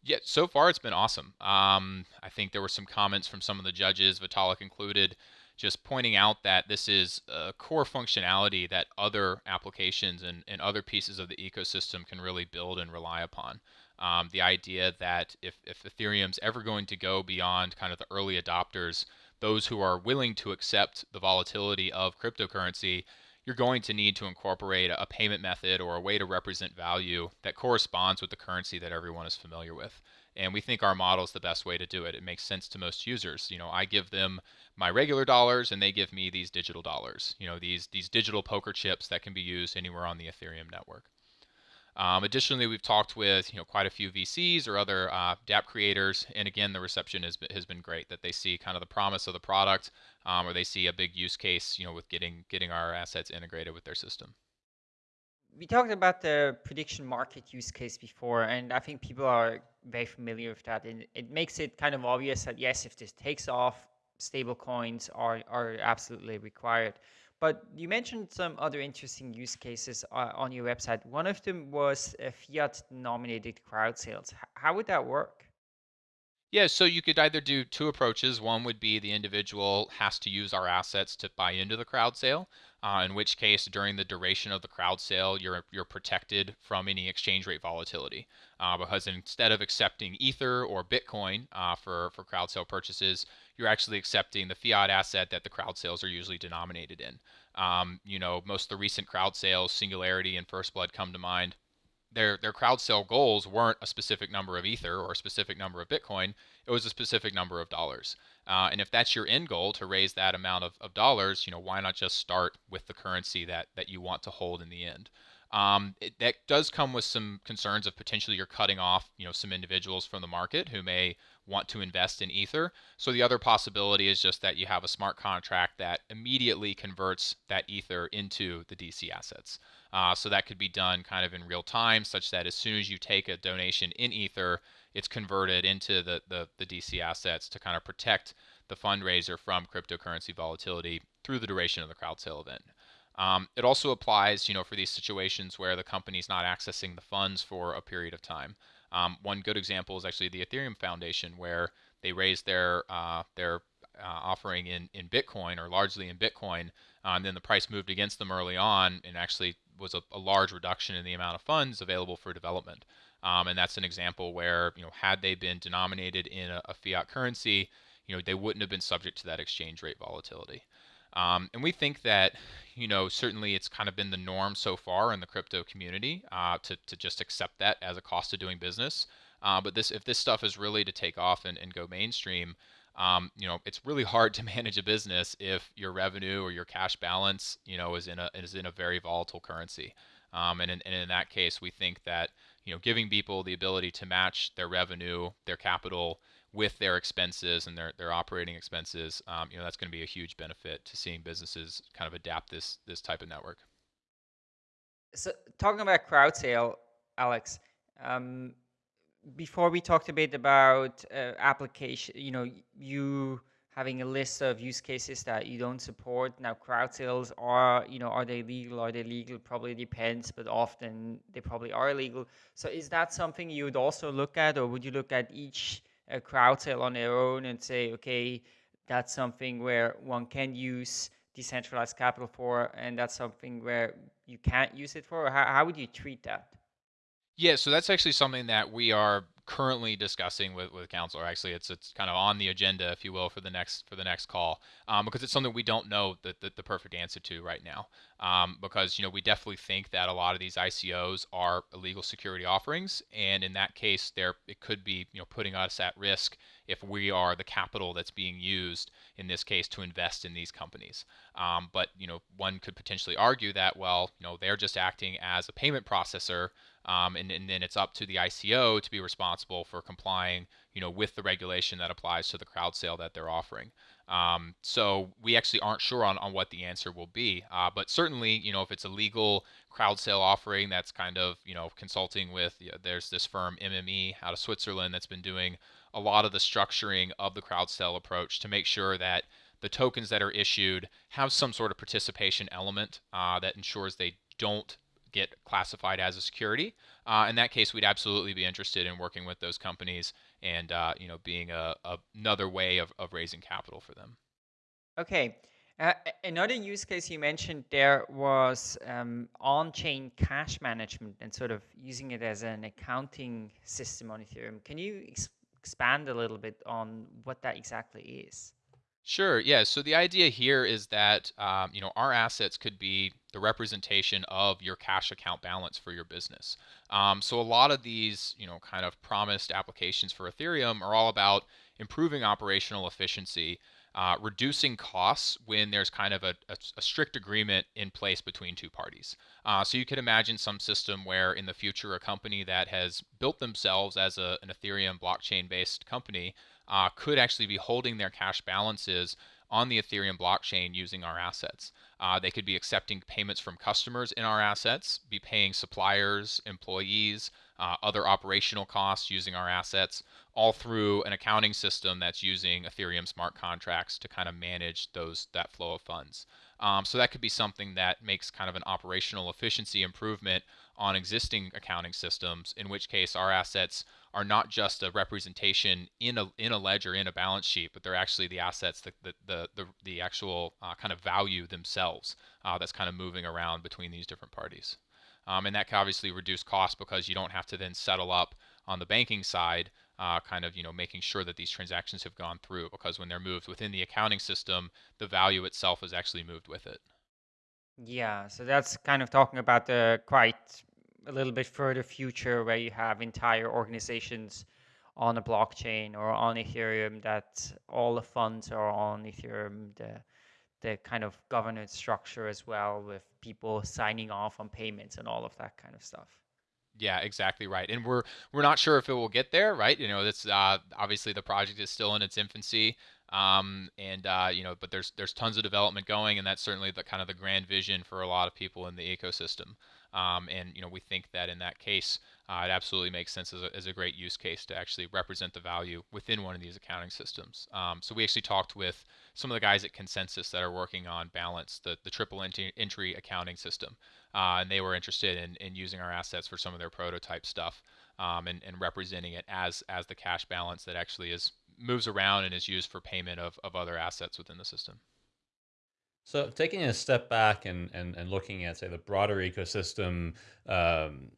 Yeah, so far it's been awesome. Um, I think there were some comments from some of the judges, Vitalik included, just pointing out that this is a core functionality that other applications and, and other pieces of the ecosystem can really build and rely upon. Um, the idea that if, if Ethereum's ever going to go beyond kind of the early adopters, those who are willing to accept the volatility of cryptocurrency, you're going to need to incorporate a payment method or a way to represent value that corresponds with the currency that everyone is familiar with. And we think our model is the best way to do it. It makes sense to most users. You know, I give them my regular dollars and they give me these digital dollars. You know, these these digital poker chips that can be used anywhere on the Ethereum network. Um, additionally, we've talked with you know quite a few VCs or other uh, DApp creators, and again, the reception has been, has been great. That they see kind of the promise of the product, um, or they see a big use case, you know, with getting getting our assets integrated with their system. We talked about the prediction market use case before, and I think people are very familiar with that. And it makes it kind of obvious that yes, if this takes off, stable coins are are absolutely required. But you mentioned some other interesting use cases uh, on your website. One of them was uh, fiat denominated crowd sales. How would that work? Yeah, so you could either do two approaches. One would be the individual has to use our assets to buy into the crowd sale, uh, in which case, during the duration of the crowd sale, you're you're protected from any exchange rate volatility. Uh, because instead of accepting Ether or Bitcoin uh, for for crowd sale purchases, you're actually accepting the fiat asset that the crowd sales are usually denominated in. Um, you know, most of the recent crowd sales, Singularity and First Blood come to mind. Their their crowd sale goals weren't a specific number of Ether or a specific number of Bitcoin. It was a specific number of dollars. Uh, and if that's your end goal to raise that amount of, of dollars, you know, why not just start with the currency that that you want to hold in the end? Um, it, that does come with some concerns of potentially you're cutting off, you know, some individuals from the market who may want to invest in Ether. So the other possibility is just that you have a smart contract that immediately converts that Ether into the DC assets. Uh, so that could be done kind of in real time, such that as soon as you take a donation in Ether, it's converted into the, the, the DC assets to kind of protect the fundraiser from cryptocurrency volatility through the duration of the crowd sale event. Um, it also applies, you know, for these situations where the company's not accessing the funds for a period of time. Um, one good example is actually the Ethereum Foundation, where they raised their uh, their uh, offering in, in Bitcoin or largely in Bitcoin, uh, and then the price moved against them early on, and actually was a, a large reduction in the amount of funds available for development. Um, and that's an example where you know had they been denominated in a, a fiat currency, you know they wouldn't have been subject to that exchange rate volatility. Um, and we think that, you know, certainly it's kind of been the norm so far in the crypto community uh, to, to just accept that as a cost of doing business. Uh, but this, if this stuff is really to take off and, and go mainstream, um, you know, it's really hard to manage a business if your revenue or your cash balance, you know, is in a is in a very volatile currency. Um, and, in, and in that case, we think that you know, giving people the ability to match their revenue, their capital, with their expenses and their, their operating expenses, um, you know, that's going to be a huge benefit to seeing businesses kind of adapt this this type of network. So talking about crowd sale, Alex, um, before we talked a bit about uh, application, you know, you having a list of use cases that you don't support. Now, crowd sales are, you know, are they legal? Are they legal? Probably depends, but often they probably are illegal. So, is that something you would also look at, or would you look at each a crowd sale on their own and say, okay, that's something where one can use decentralized capital for, and that's something where you can't use it for? How, how would you treat that? Yeah, so that's actually something that we are currently discussing with, with counsel. Actually, it's it's kind of on the agenda, if you will, for the next for the next call, um, because it's something we don't know the, the, the perfect answer to right now. Um, because you know we definitely think that a lot of these ICOs are illegal security offerings, and in that case, there it could be you know putting us at risk if we are the capital that's being used in this case to invest in these companies. Um, but you know one could potentially argue that well you know they're just acting as a payment processor um, and, and then it's up to the ICO to be responsible for complying, you know, with the regulation that applies to the crowd sale that they're offering. Um, so we actually aren't sure on, on what the answer will be, uh, but certainly, you know, if it's a legal crowd sale offering, that's kind of, you know, consulting with. You know, there's this firm MME out of Switzerland that's been doing a lot of the structuring of the crowd sale approach to make sure that the tokens that are issued have some sort of participation element uh, that ensures they don't get classified as a security. Uh, in that case, we'd absolutely be interested in working with those companies and uh, you know being a, a, another way of, of raising capital for them. Okay. Uh, another use case you mentioned there was um, on-chain cash management and sort of using it as an accounting system on Ethereum. Can you ex expand a little bit on what that exactly is? Sure. Yeah. So the idea here is that um, you know our assets could be the representation of your cash account balance for your business. Um, so a lot of these you know kind of promised applications for Ethereum are all about improving operational efficiency, uh, reducing costs when there's kind of a, a, a, strict agreement in place between two parties. Uh, so you could imagine some system where in the future a company that has built themselves as a, an Ethereum blockchain based company uh, could actually be holding their cash balances on the Ethereum blockchain using our assets. Uh, they could be accepting payments from customers in our assets, be paying suppliers, employees, uh, other operational costs using our assets, all through an accounting system that's using Ethereum smart contracts to kind of manage those that flow of funds. Um, so that could be something that makes kind of an operational efficiency improvement on existing accounting systems, in which case our assets are not just a representation in a in a ledger in a balance sheet, but they're actually the assets, the the the the, the actual uh, kind of value themselves uh, that's kind of moving around between these different parties. Um, and that can obviously reduce costs because you don't have to then settle up on the banking side, uh, kind of you know making sure that these transactions have gone through because when they're moved within the accounting system, the value itself is actually moved with it. Yeah, so that's kind of talking about the quite a little bit further future where you have entire organizations on a blockchain or on Ethereum that all the funds are on Ethereum, the the kind of governance structure as well with people signing off on payments and all of that kind of stuff. Yeah, exactly right. And we're we're not sure if it will get there, right? You know, that's uh, obviously the project is still in its infancy. Um, and uh, you know, but there's there's tons of development going, and that's certainly the kind of the grand vision for a lot of people in the ecosystem. Um, and you know, we think that in that case, uh, it absolutely makes sense as a, as a great use case to actually represent the value within one of these accounting systems. Um, so we actually talked with some of the guys at ConsenSys that are working on Balance, the, the triple entry accounting system, uh, and they were interested in, in using our assets for some of their prototype stuff um, and, and representing it as as the cash balance that actually is moves around and is used for payment of, of other assets within the system. So taking a step back and, and, and looking at, say, the broader ecosystem, um,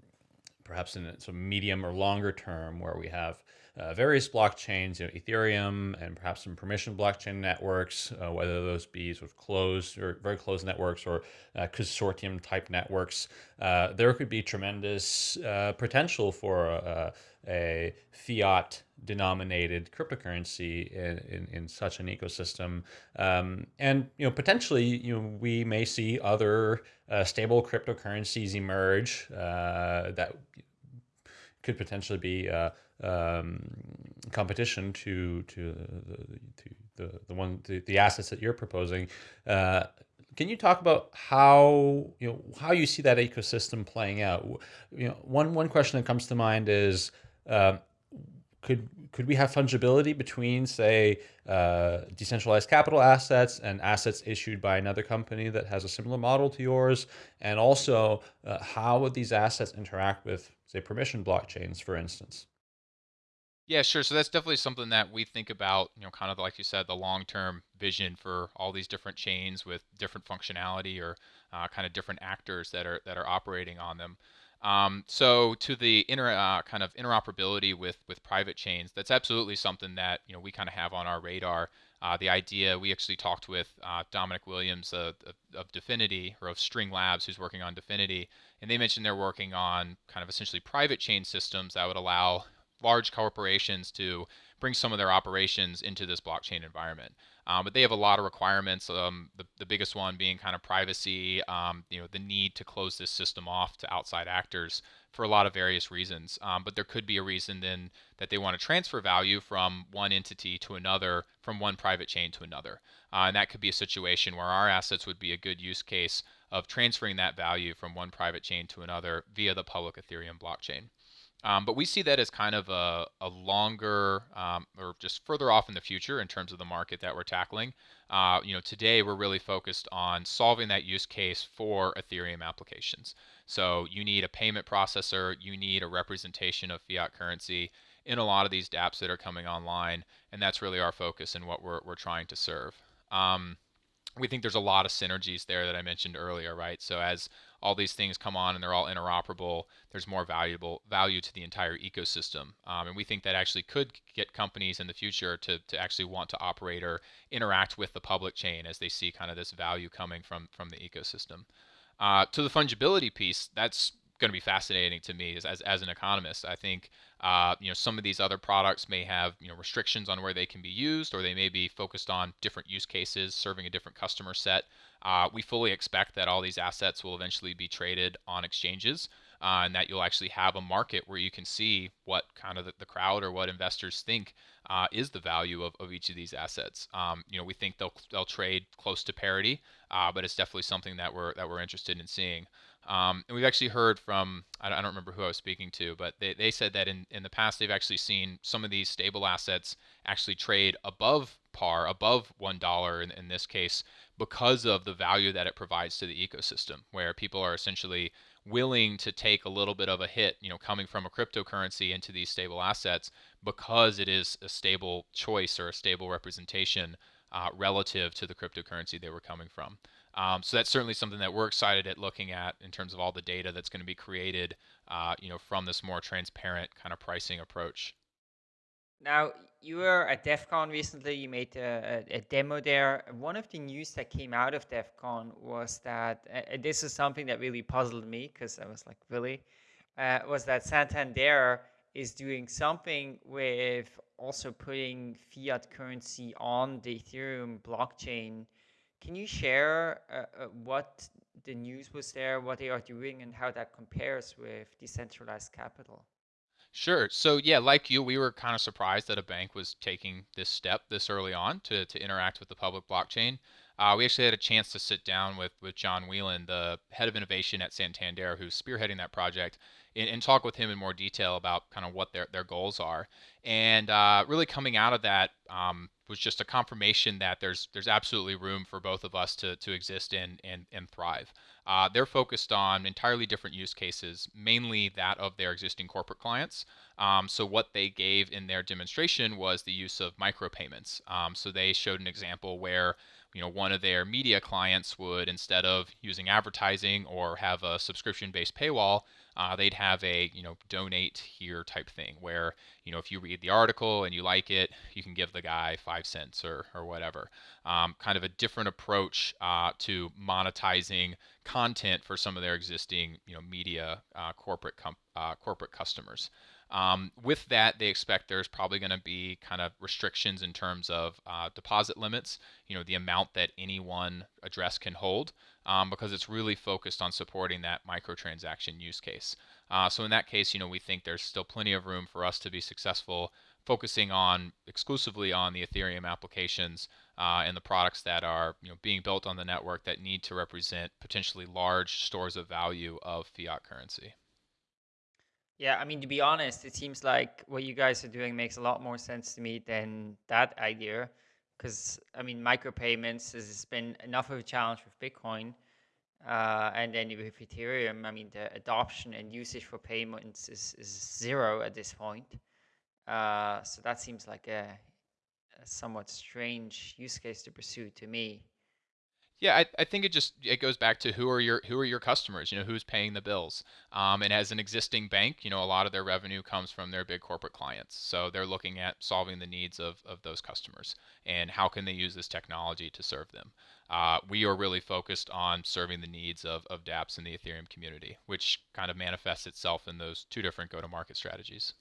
perhaps in of medium or longer term, where we have uh, various blockchains, you know, Ethereum, and perhaps some permission blockchain networks, uh, whether those be sort of closed or very closed networks or uh, consortium type networks, uh, there could be tremendous uh, potential for uh, a fiat denominated cryptocurrency in, in, in, such an ecosystem. Um, and, you know, potentially, you know, we may see other stable cryptocurrencies emerge that could potentially be um, competition to to the to the, the one the, the assets that you're proposing. Uh, can you talk about how you know how you see that ecosystem playing out? You know, one one question that comes to mind is um, could could we have fungibility between, say, uh, decentralized capital assets and assets issued by another company that has a similar model to yours? And also, uh, how would these assets interact with, say, permission blockchains, for instance? Yeah, sure. So that's definitely something that we think about, you know, kind of like you said, the long-term vision for all these different chains with different functionality or uh, kind of different actors that are that are operating on them. Um, so to the inter, uh, kind of interoperability with with private chains, that's absolutely something that you know we kind of have on our radar. Uh, the idea we actually talked with uh, Dominic Williams of, of Dfinity or of String Labs, who's working on Dfinity, and they mentioned they're working on kind of essentially private chain systems that would allow large corporations to bring some of their operations into this blockchain environment. Um, but they have a lot of requirements. Um, the, the biggest one being kind of privacy, um, you know, the need to close this system off to outside actors for a lot of various reasons. Um, but there could be a reason then that they want to transfer value from one entity to another, from one private chain to another. Uh, and that could be a situation where our assets would be a good use case of transferring that value from one private chain to another via the public Ethereum blockchain. Um, but we see that as kind of a, a longer um, or just further off in the future in terms of the market that we're tackling. Uh, you know, today we're really focused on solving that use case for Ethereum applications. So you need a payment processor, you need a representation of fiat currency in a lot of these dApps that are coming online, and that's really our focus and what we're, we're trying to serve. Um, we think there's a lot of synergies there that I mentioned earlier, right? So as all these things come on and they're all interoperable, there's more valuable value to the entire ecosystem. Um, and we think that actually could get companies in the future to, to actually want to operate or interact with the public chain as they see kind of this value coming from, from the ecosystem. Uh, to the fungibility piece, that's going to be fascinating to me as, as, as an economist. I think uh, you know some of these other products may have you know restrictions on where they can be used, or they may be focused on different use cases, serving a different customer set. Uh, we fully expect that all these assets will eventually be traded on exchanges. Uh, and that you'll actually have a market where you can see what kind of the, the crowd or what investors think uh, is the value of, of each of these assets. Um, you know, we think they'll they'll trade close to parity, uh, but it's definitely something that we're that we're interested in seeing. Um, and we've actually heard from, I don't remember who I was speaking to, but they, they said that in, in the past they've actually seen some of these stable assets actually trade above par, above $1 in, in this case, because of the value that it provides to the ecosystem, where people are essentially willing to take a little bit of a hit, you know, coming from a cryptocurrency into these stable assets because it is a stable choice or a stable representation uh, relative to the cryptocurrency they were coming from. Um, so that's certainly something that we're excited at looking at in terms of all the data that's going to be created, uh, you know, from this more transparent kind of pricing approach. Now, you were at Devcon recently, you made a, a, a, demo there. One of the news that came out of Devcon was that, this is something that really puzzled me because I was like, really? Uh, was that Santander is doing something with also putting fiat currency on the Ethereum blockchain can you share uh, uh, what the news was there, what they are doing, and how that compares with decentralized capital? Sure. So yeah, like you, we were kind of surprised that a bank was taking this step this early on to, to interact with the public blockchain. Uh, we actually had a chance to sit down with, with John Whelan, the head of innovation at Santander, who's spearheading that project, and, and talk with him in more detail about kind of what their, their goals are. And uh, really coming out of that um, was just a confirmation that there's there's absolutely room for both of us to, to exist and, and, and thrive. Uh, they're focused on entirely different use cases, mainly that of their existing corporate clients. Um, so what they gave in their demonstration was the use of micropayments. Um, so they showed an example where you know one of their media clients would instead of using advertising or have a subscription-based paywall, uh, they'd have a you know donate here type thing where you know if you read the article and you like it, you can give the guy five cents or or whatever. Um, kind of a different approach uh, to monetizing content for some of their existing you know media uh, corporate uh, corporate customers. Um, with that, they expect there's probably going to be kind of restrictions in terms of uh, deposit limits, you know, the amount that any one address can hold, um, because it's really focused on supporting that microtransaction use case. Uh, so in that case, you know, we think there's still plenty of room for us to be successful focusing on exclusively on the Ethereum applications uh, and the products that are you know being built on the network that need to represent potentially large stores of value of fiat currency. Yeah, I mean, to be honest, it seems like what you guys are doing makes a lot more sense to me than that idea. Because, I mean, micropayments has been enough of a challenge with Bitcoin. Uh, and then with Ethereum, I mean, the adoption and usage for payments is, is zero at this point. Uh, so that seems like a, a somewhat strange use case to pursue to me. Yeah, I, I think it just it goes back to who are your who are your customers? You know, who's paying the bills? Um, and as an existing bank, you know, a lot of their revenue comes from their big corporate clients. So they're looking at solving the needs of, of those customers and how can they use this technology to serve them. Uh, we are really focused on serving the needs of, of dApps in the Ethereum community, which kind of manifests itself in those two different go-to-market strategies.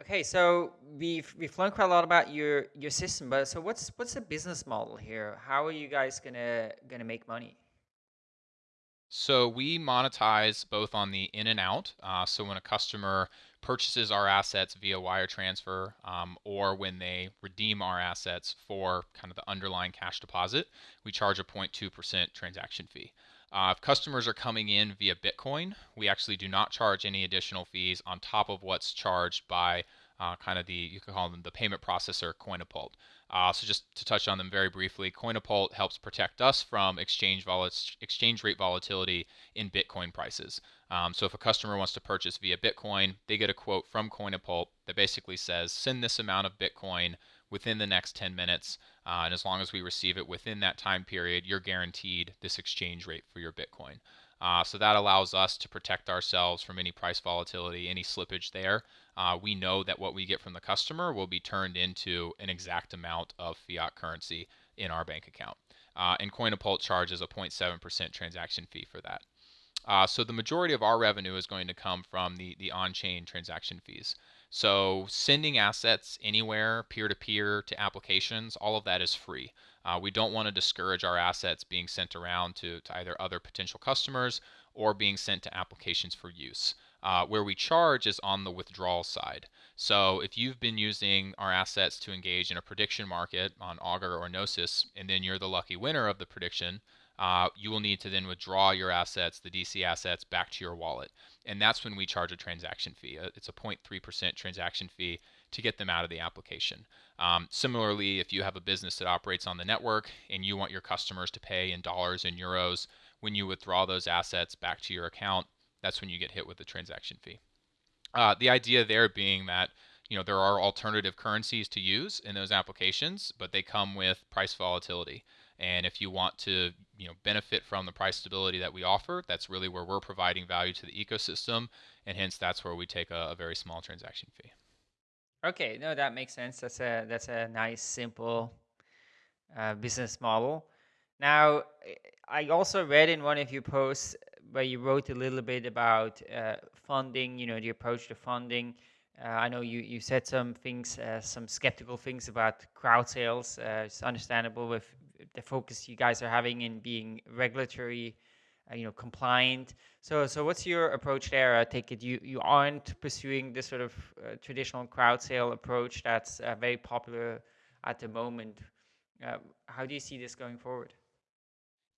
Okay, so we've we've learned quite a lot about your your system, but so what's what's the business model here? How are you guys gonna gonna make money? So we monetize both on the in and out. Uh, so when a customer purchases our assets via wire transfer, um, or when they redeem our assets for kind of the underlying cash deposit, we charge a 0.2% transaction fee. Uh, if customers are coming in via Bitcoin, we actually do not charge any additional fees on top of what's charged by uh, kind of the, you could call them the payment processor, Coinapult. Uh, so just to touch on them very briefly, Coinapult helps protect us from exchange, exchange rate volatility in Bitcoin prices. Um, so if a customer wants to purchase via Bitcoin, they get a quote from Coinapult that basically says, send this amount of Bitcoin within the next 10 minutes. Uh, and as long as we receive it within that time period, you're guaranteed this exchange rate for your Bitcoin. Uh, so that allows us to protect ourselves from any price volatility, any slippage there. Uh, we know that what we get from the customer will be turned into an exact amount of fiat currency in our bank account. Uh, and Coinapult charges a 0.7% transaction fee for that. Uh, so the majority of our revenue is going to come from the, the on-chain transaction fees. So sending assets anywhere, peer-to-peer to applications, all of that is free. Uh, we don't want to discourage our assets being sent around to, to either other potential customers or being sent to applications for use. Uh, where we charge is on the withdrawal side. So if you've been using our assets to engage in a prediction market on Augur or Gnosis, and then you're the lucky winner of the prediction, uh, you will need to then withdraw your assets, the DC assets, back to your wallet. And that's when we charge a transaction fee. Uh, it's a 0.3% transaction fee to get them out of the application. Um, similarly, if you have a business that operates on the network and you want your customers to pay in dollars and euros, when you withdraw those assets back to your account, that's when you get hit with the transaction fee. Uh, the idea there being that you know there are alternative currencies to use in those applications, but they come with price volatility. And if you want to, you know, benefit from the price stability that we offer, that's really where we're providing value to the ecosystem, and hence that's where we take a, a very small transaction fee. Okay, no, that makes sense. That's a that's a nice, simple uh, business model. Now, I also read in one of your posts where you wrote a little bit about uh, funding. You know, the approach to funding. Uh, I know you, you said some things, uh, some skeptical things about crowd sales. Uh, it's understandable with the focus you guys are having in being regulatory, uh, you know, compliant. So, so what's your approach there? I take it you you aren't pursuing this sort of uh, traditional crowd sale approach that's uh, very popular at the moment. Uh, how do you see this going forward?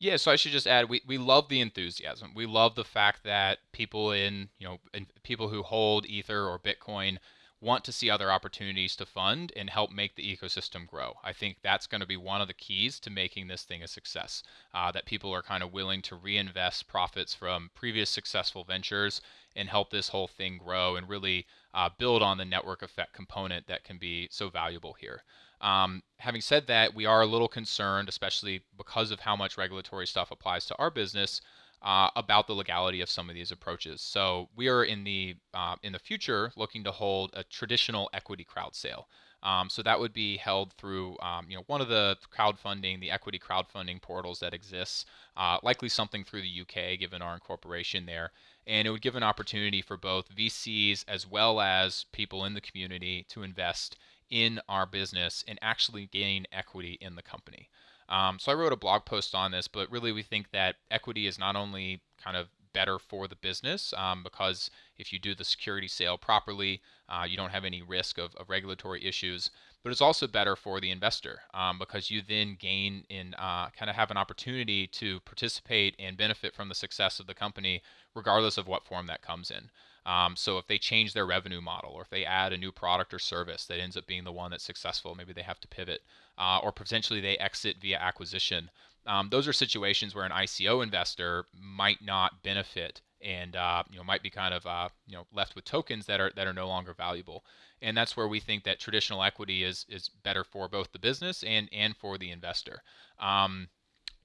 Yeah, so I should just add, we, we love the enthusiasm. We love the fact that people in, you know, in people who hold Ether or Bitcoin want to see other opportunities to fund and help make the ecosystem grow. I think that's going to be one of the keys to making this thing a success. Uh, that people are kind of willing to reinvest profits from previous successful ventures and help this whole thing grow and really uh, build on the network effect component that can be so valuable here. Um, having said that, we are a little concerned, especially because of how much regulatory stuff applies to our business, uh, about the legality of some of these approaches. So we are in the uh, in the future looking to hold a traditional equity crowd sale. Um, so that would be held through um, you know one of the crowdfunding, the equity crowdfunding portals that exists, uh, likely something through the UK given our incorporation there, and it would give an opportunity for both VCs as well as people in the community to invest in our business and actually gain equity in the company. Um, so I wrote a blog post on this, but really we think that equity is not only kind of better for the business um, because if you do the security sale properly, uh, you don't have any risk of, of, regulatory issues. But it's also better for the investor um, because you then gain in uh, kind of have an opportunity to participate and benefit from the success of the company, regardless of what form that comes in. Um, so if they change their revenue model or if they add a new product or service that ends up being the one that's successful, maybe they have to pivot, uh, or potentially they exit via acquisition. Um, those are situations where an ICO investor might not benefit and uh, you know might be kind of uh, you know left with tokens that are that are no longer valuable. And that's where we think that traditional equity is is better for both the business and and for the investor. Um,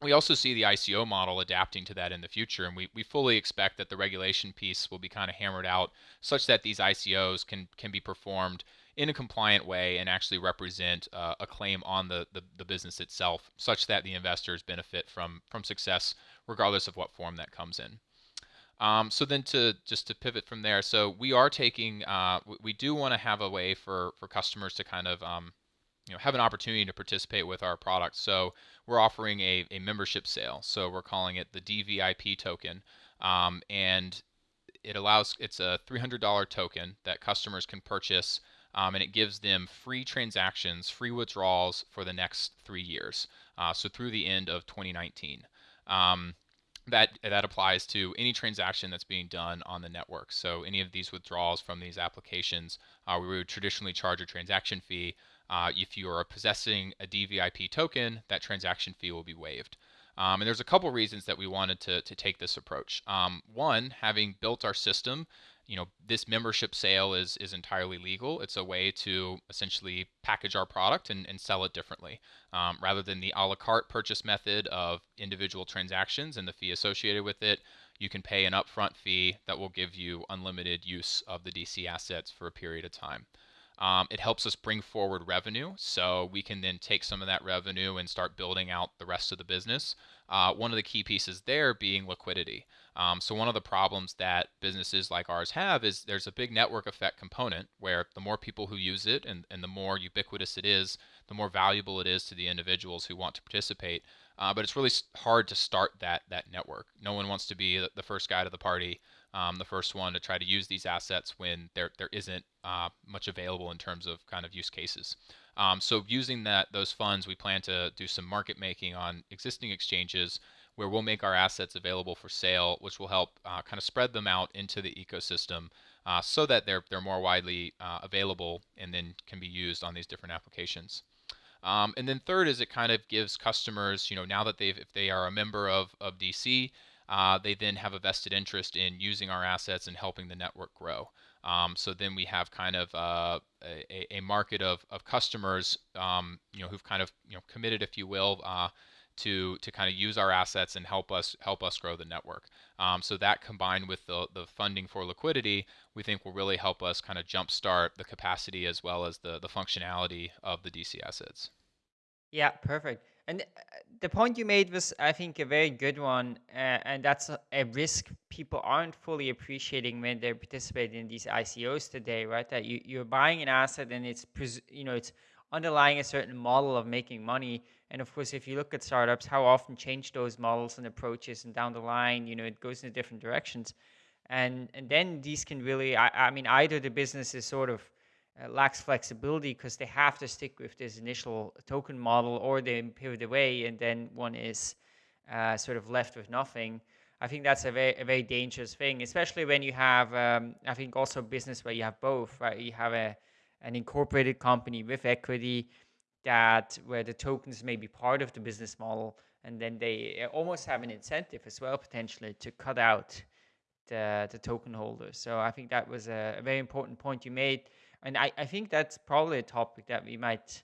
we also see the ICO model adapting to that in the future, and we, we fully expect that the regulation piece will be kind of hammered out such that these ICOs can can be performed in a compliant way and actually represent uh, a claim on the, the, the business itself, such that the investors benefit from from success regardless of what form that comes in. Um, so then to just to pivot from there, so we are taking, uh, we do want to have a way for for customers to kind of um, you know have an opportunity to participate with our product. So we're offering a, a membership sale. So we're calling it the DVIP token, um, and it allows it's a $300 token that customers can purchase. Um, and it gives them free transactions, free withdrawals for the next three years, uh, so through the end of 2019. Um, that that applies to any transaction that's being done on the network. So any of these withdrawals from these applications, uh, we would traditionally charge a transaction fee. Uh, if you are possessing a DVIP token, that transaction fee will be waived. Um, and there's a couple reasons that we wanted to, to take this approach. Um, one, having built our system, you know, this membership sale is is entirely legal. It's a way to essentially package our product and, and sell it differently, um, rather than the a la carte purchase method of individual transactions and the fee associated with it. You can pay an upfront fee that will give you unlimited use of the DC assets for a period of time. Um, it helps us bring forward revenue, so we can then take some of that revenue and start building out the rest of the business. Uh, one of the key pieces there being liquidity. Um, so one of the problems that businesses like ours have is there's a big network effect component where the more people who use it and, and the more ubiquitous it is, the more valuable it is to the individuals who want to participate. Uh, but it's really hard to start that that network. No one wants to be the first guy to the party, um, the first one to try to use these assets when there there isn't uh, much available in terms of kind of use cases. Um, so using that those funds, we plan to do some market making on existing exchanges where we'll make our assets available for sale, which will help uh, kind of spread them out into the ecosystem uh, so that they're, they're more widely uh, available and then can be used on these different applications. Um, and then third is it kind of gives customers, you know, now that they've, if they are a member of, of DC, uh, they then have a vested interest in using our assets and helping the network grow. Um, so then we have kind of uh, a, a, market of, of customers, um, you know, who've kind of you know committed, if you will, uh, to to kind of use our assets and help us help us grow the network. Um, so that combined with the the funding for liquidity, we think will really help us kind of jumpstart the capacity as well as the the functionality of the DC assets. Yeah, perfect. And uh, the point you made was, I think, a very good one, uh, and that's a, risk people aren't fully appreciating when they're participating in these ICOs today, right? That you, you're buying an asset and it's, you know, it's underlying a certain model of making money. And of course, if you look at startups, how often change those models and approaches, and down the line, you know, it goes in different directions. And and then these can really, I, I mean, either the business is sort of uh, lacks flexibility because they have to stick with this initial token model, or they pivot away, and then one is uh, sort of left with nothing. I think that's a very, a very dangerous thing, especially when you have, um, I think, also business where you have both, right? You have a an incorporated company with equity that where the tokens may be part of the business model and then they uh, almost have an incentive as well potentially to cut out the, the token holders so i think that was a, a very important point you made and I, I think that's probably a topic that we might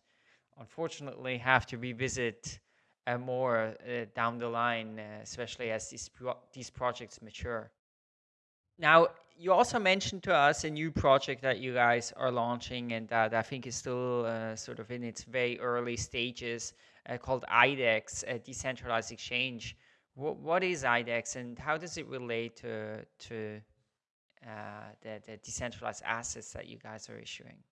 unfortunately have to revisit uh, more uh, down the line uh, especially as these, pro these projects mature now you also mentioned to us a new project that you guys are launching and that I think is still uh, sort of in its very early stages uh, called IDEX, a decentralized exchange. W what is IDEX and how does it relate to, to the, the decentralized assets that you guys are issuing?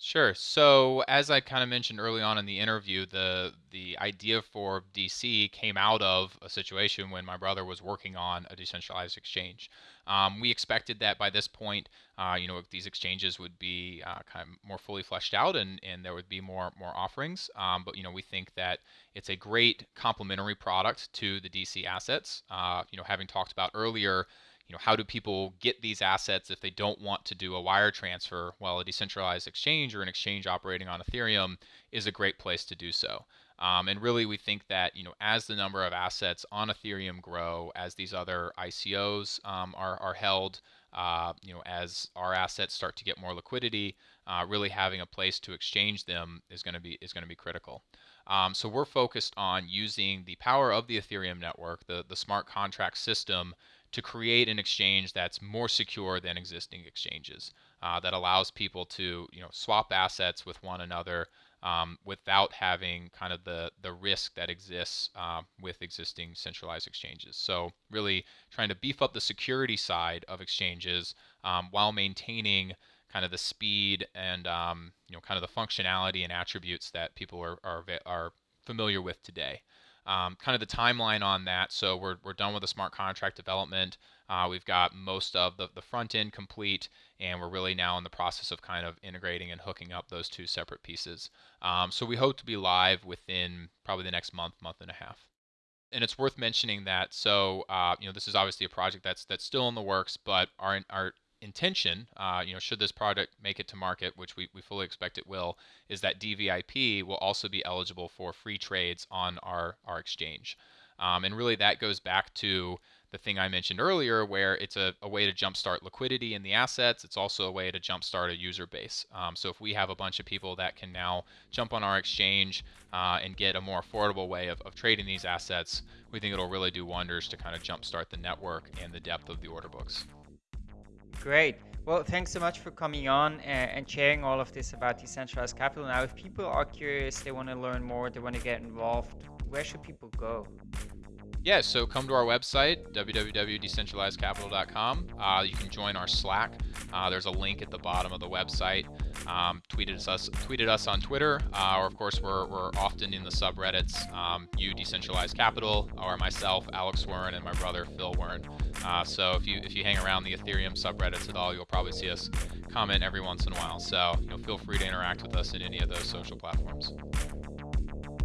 Sure. So as I kind of mentioned early on in the interview, the the idea for DC came out of a situation when my brother was working on a decentralized exchange. Um, we expected that by this point, uh, you know, these exchanges would be uh, kind of more fully fleshed out and, and there would be more more offerings. Um, but you know, we think that it's a great complementary product to the DC assets. Uh, you know, having talked about earlier you know, how do people get these assets if they don't want to do a wire transfer? Well, a decentralized exchange or an exchange operating on Ethereum is a great place to do so. Um, and really, we think that you know, as the number of assets on Ethereum grow, as these other ICOs um, are, are held, uh, you know, as our assets start to get more liquidity, uh, really having a place to exchange them is going to be is going to be critical. Um, so we're focused on using the power of the Ethereum network, the the smart contract system, to create an exchange that's more secure than existing exchanges. Uh, that allows people to you know swap assets with one another um, without having kind of the, the risk that exists uh, with existing centralized exchanges. So really trying to beef up the security side of exchanges um, while maintaining kind of the speed and um, you know kind of the functionality and attributes that people are, are, are familiar with today. Um, kind of the timeline on that. So we're, we're done with the smart contract development. Uh, we've got most of the, the front end complete, and we're really now in the process of kind of integrating and hooking up those two separate pieces. Um, so we hope to be live within probably the next month, month and a half. And it's worth mentioning that. So uh, you know, this is obviously a project that's that's still in the works, but our our intention, uh, you know, should this product make it to market, which we, we fully expect it will, is that DVIP will also be eligible for free trades on our, our exchange. Um, and really that goes back to the thing I mentioned earlier, where it's a, a, way to jumpstart liquidity in the assets. It's also a way to jumpstart a user base. Um, so if we have a bunch of people that can now jump on our exchange uh, and get a more affordable way of, of trading these assets, we think it'll really do wonders to kind of jumpstart the network and the depth of the order books. Great. Well, thanks so much for coming on and, and sharing all of this about decentralized capital. Now, if people are curious, they want to learn more, they want to get involved, where should people go? Yeah, so come to our website, www.decentralizedcapital.com. Uh, you can join our Slack. Uh, there's a link at the bottom of the website. Um, tweeted us, tweeted us on Twitter, uh, or of course we're, we're often in the subreddits. Um, you Decentralized Capital, or myself, Alex Wearn, and my brother Phil Wearn. Uh, so if you if you hang around the Ethereum subreddits at all, you'll probably see us comment every once in a while. So you know, feel free to interact with us in any of those social platforms.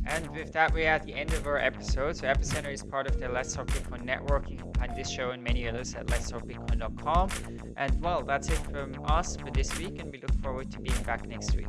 And with that, we're at the end of our episode. So Epicenter is part of the Let's Talk Bitcoin network. You can find this show and many others at letstalkbitcoin.com. And well, that's it from us for this week, and we look forward to being back next week.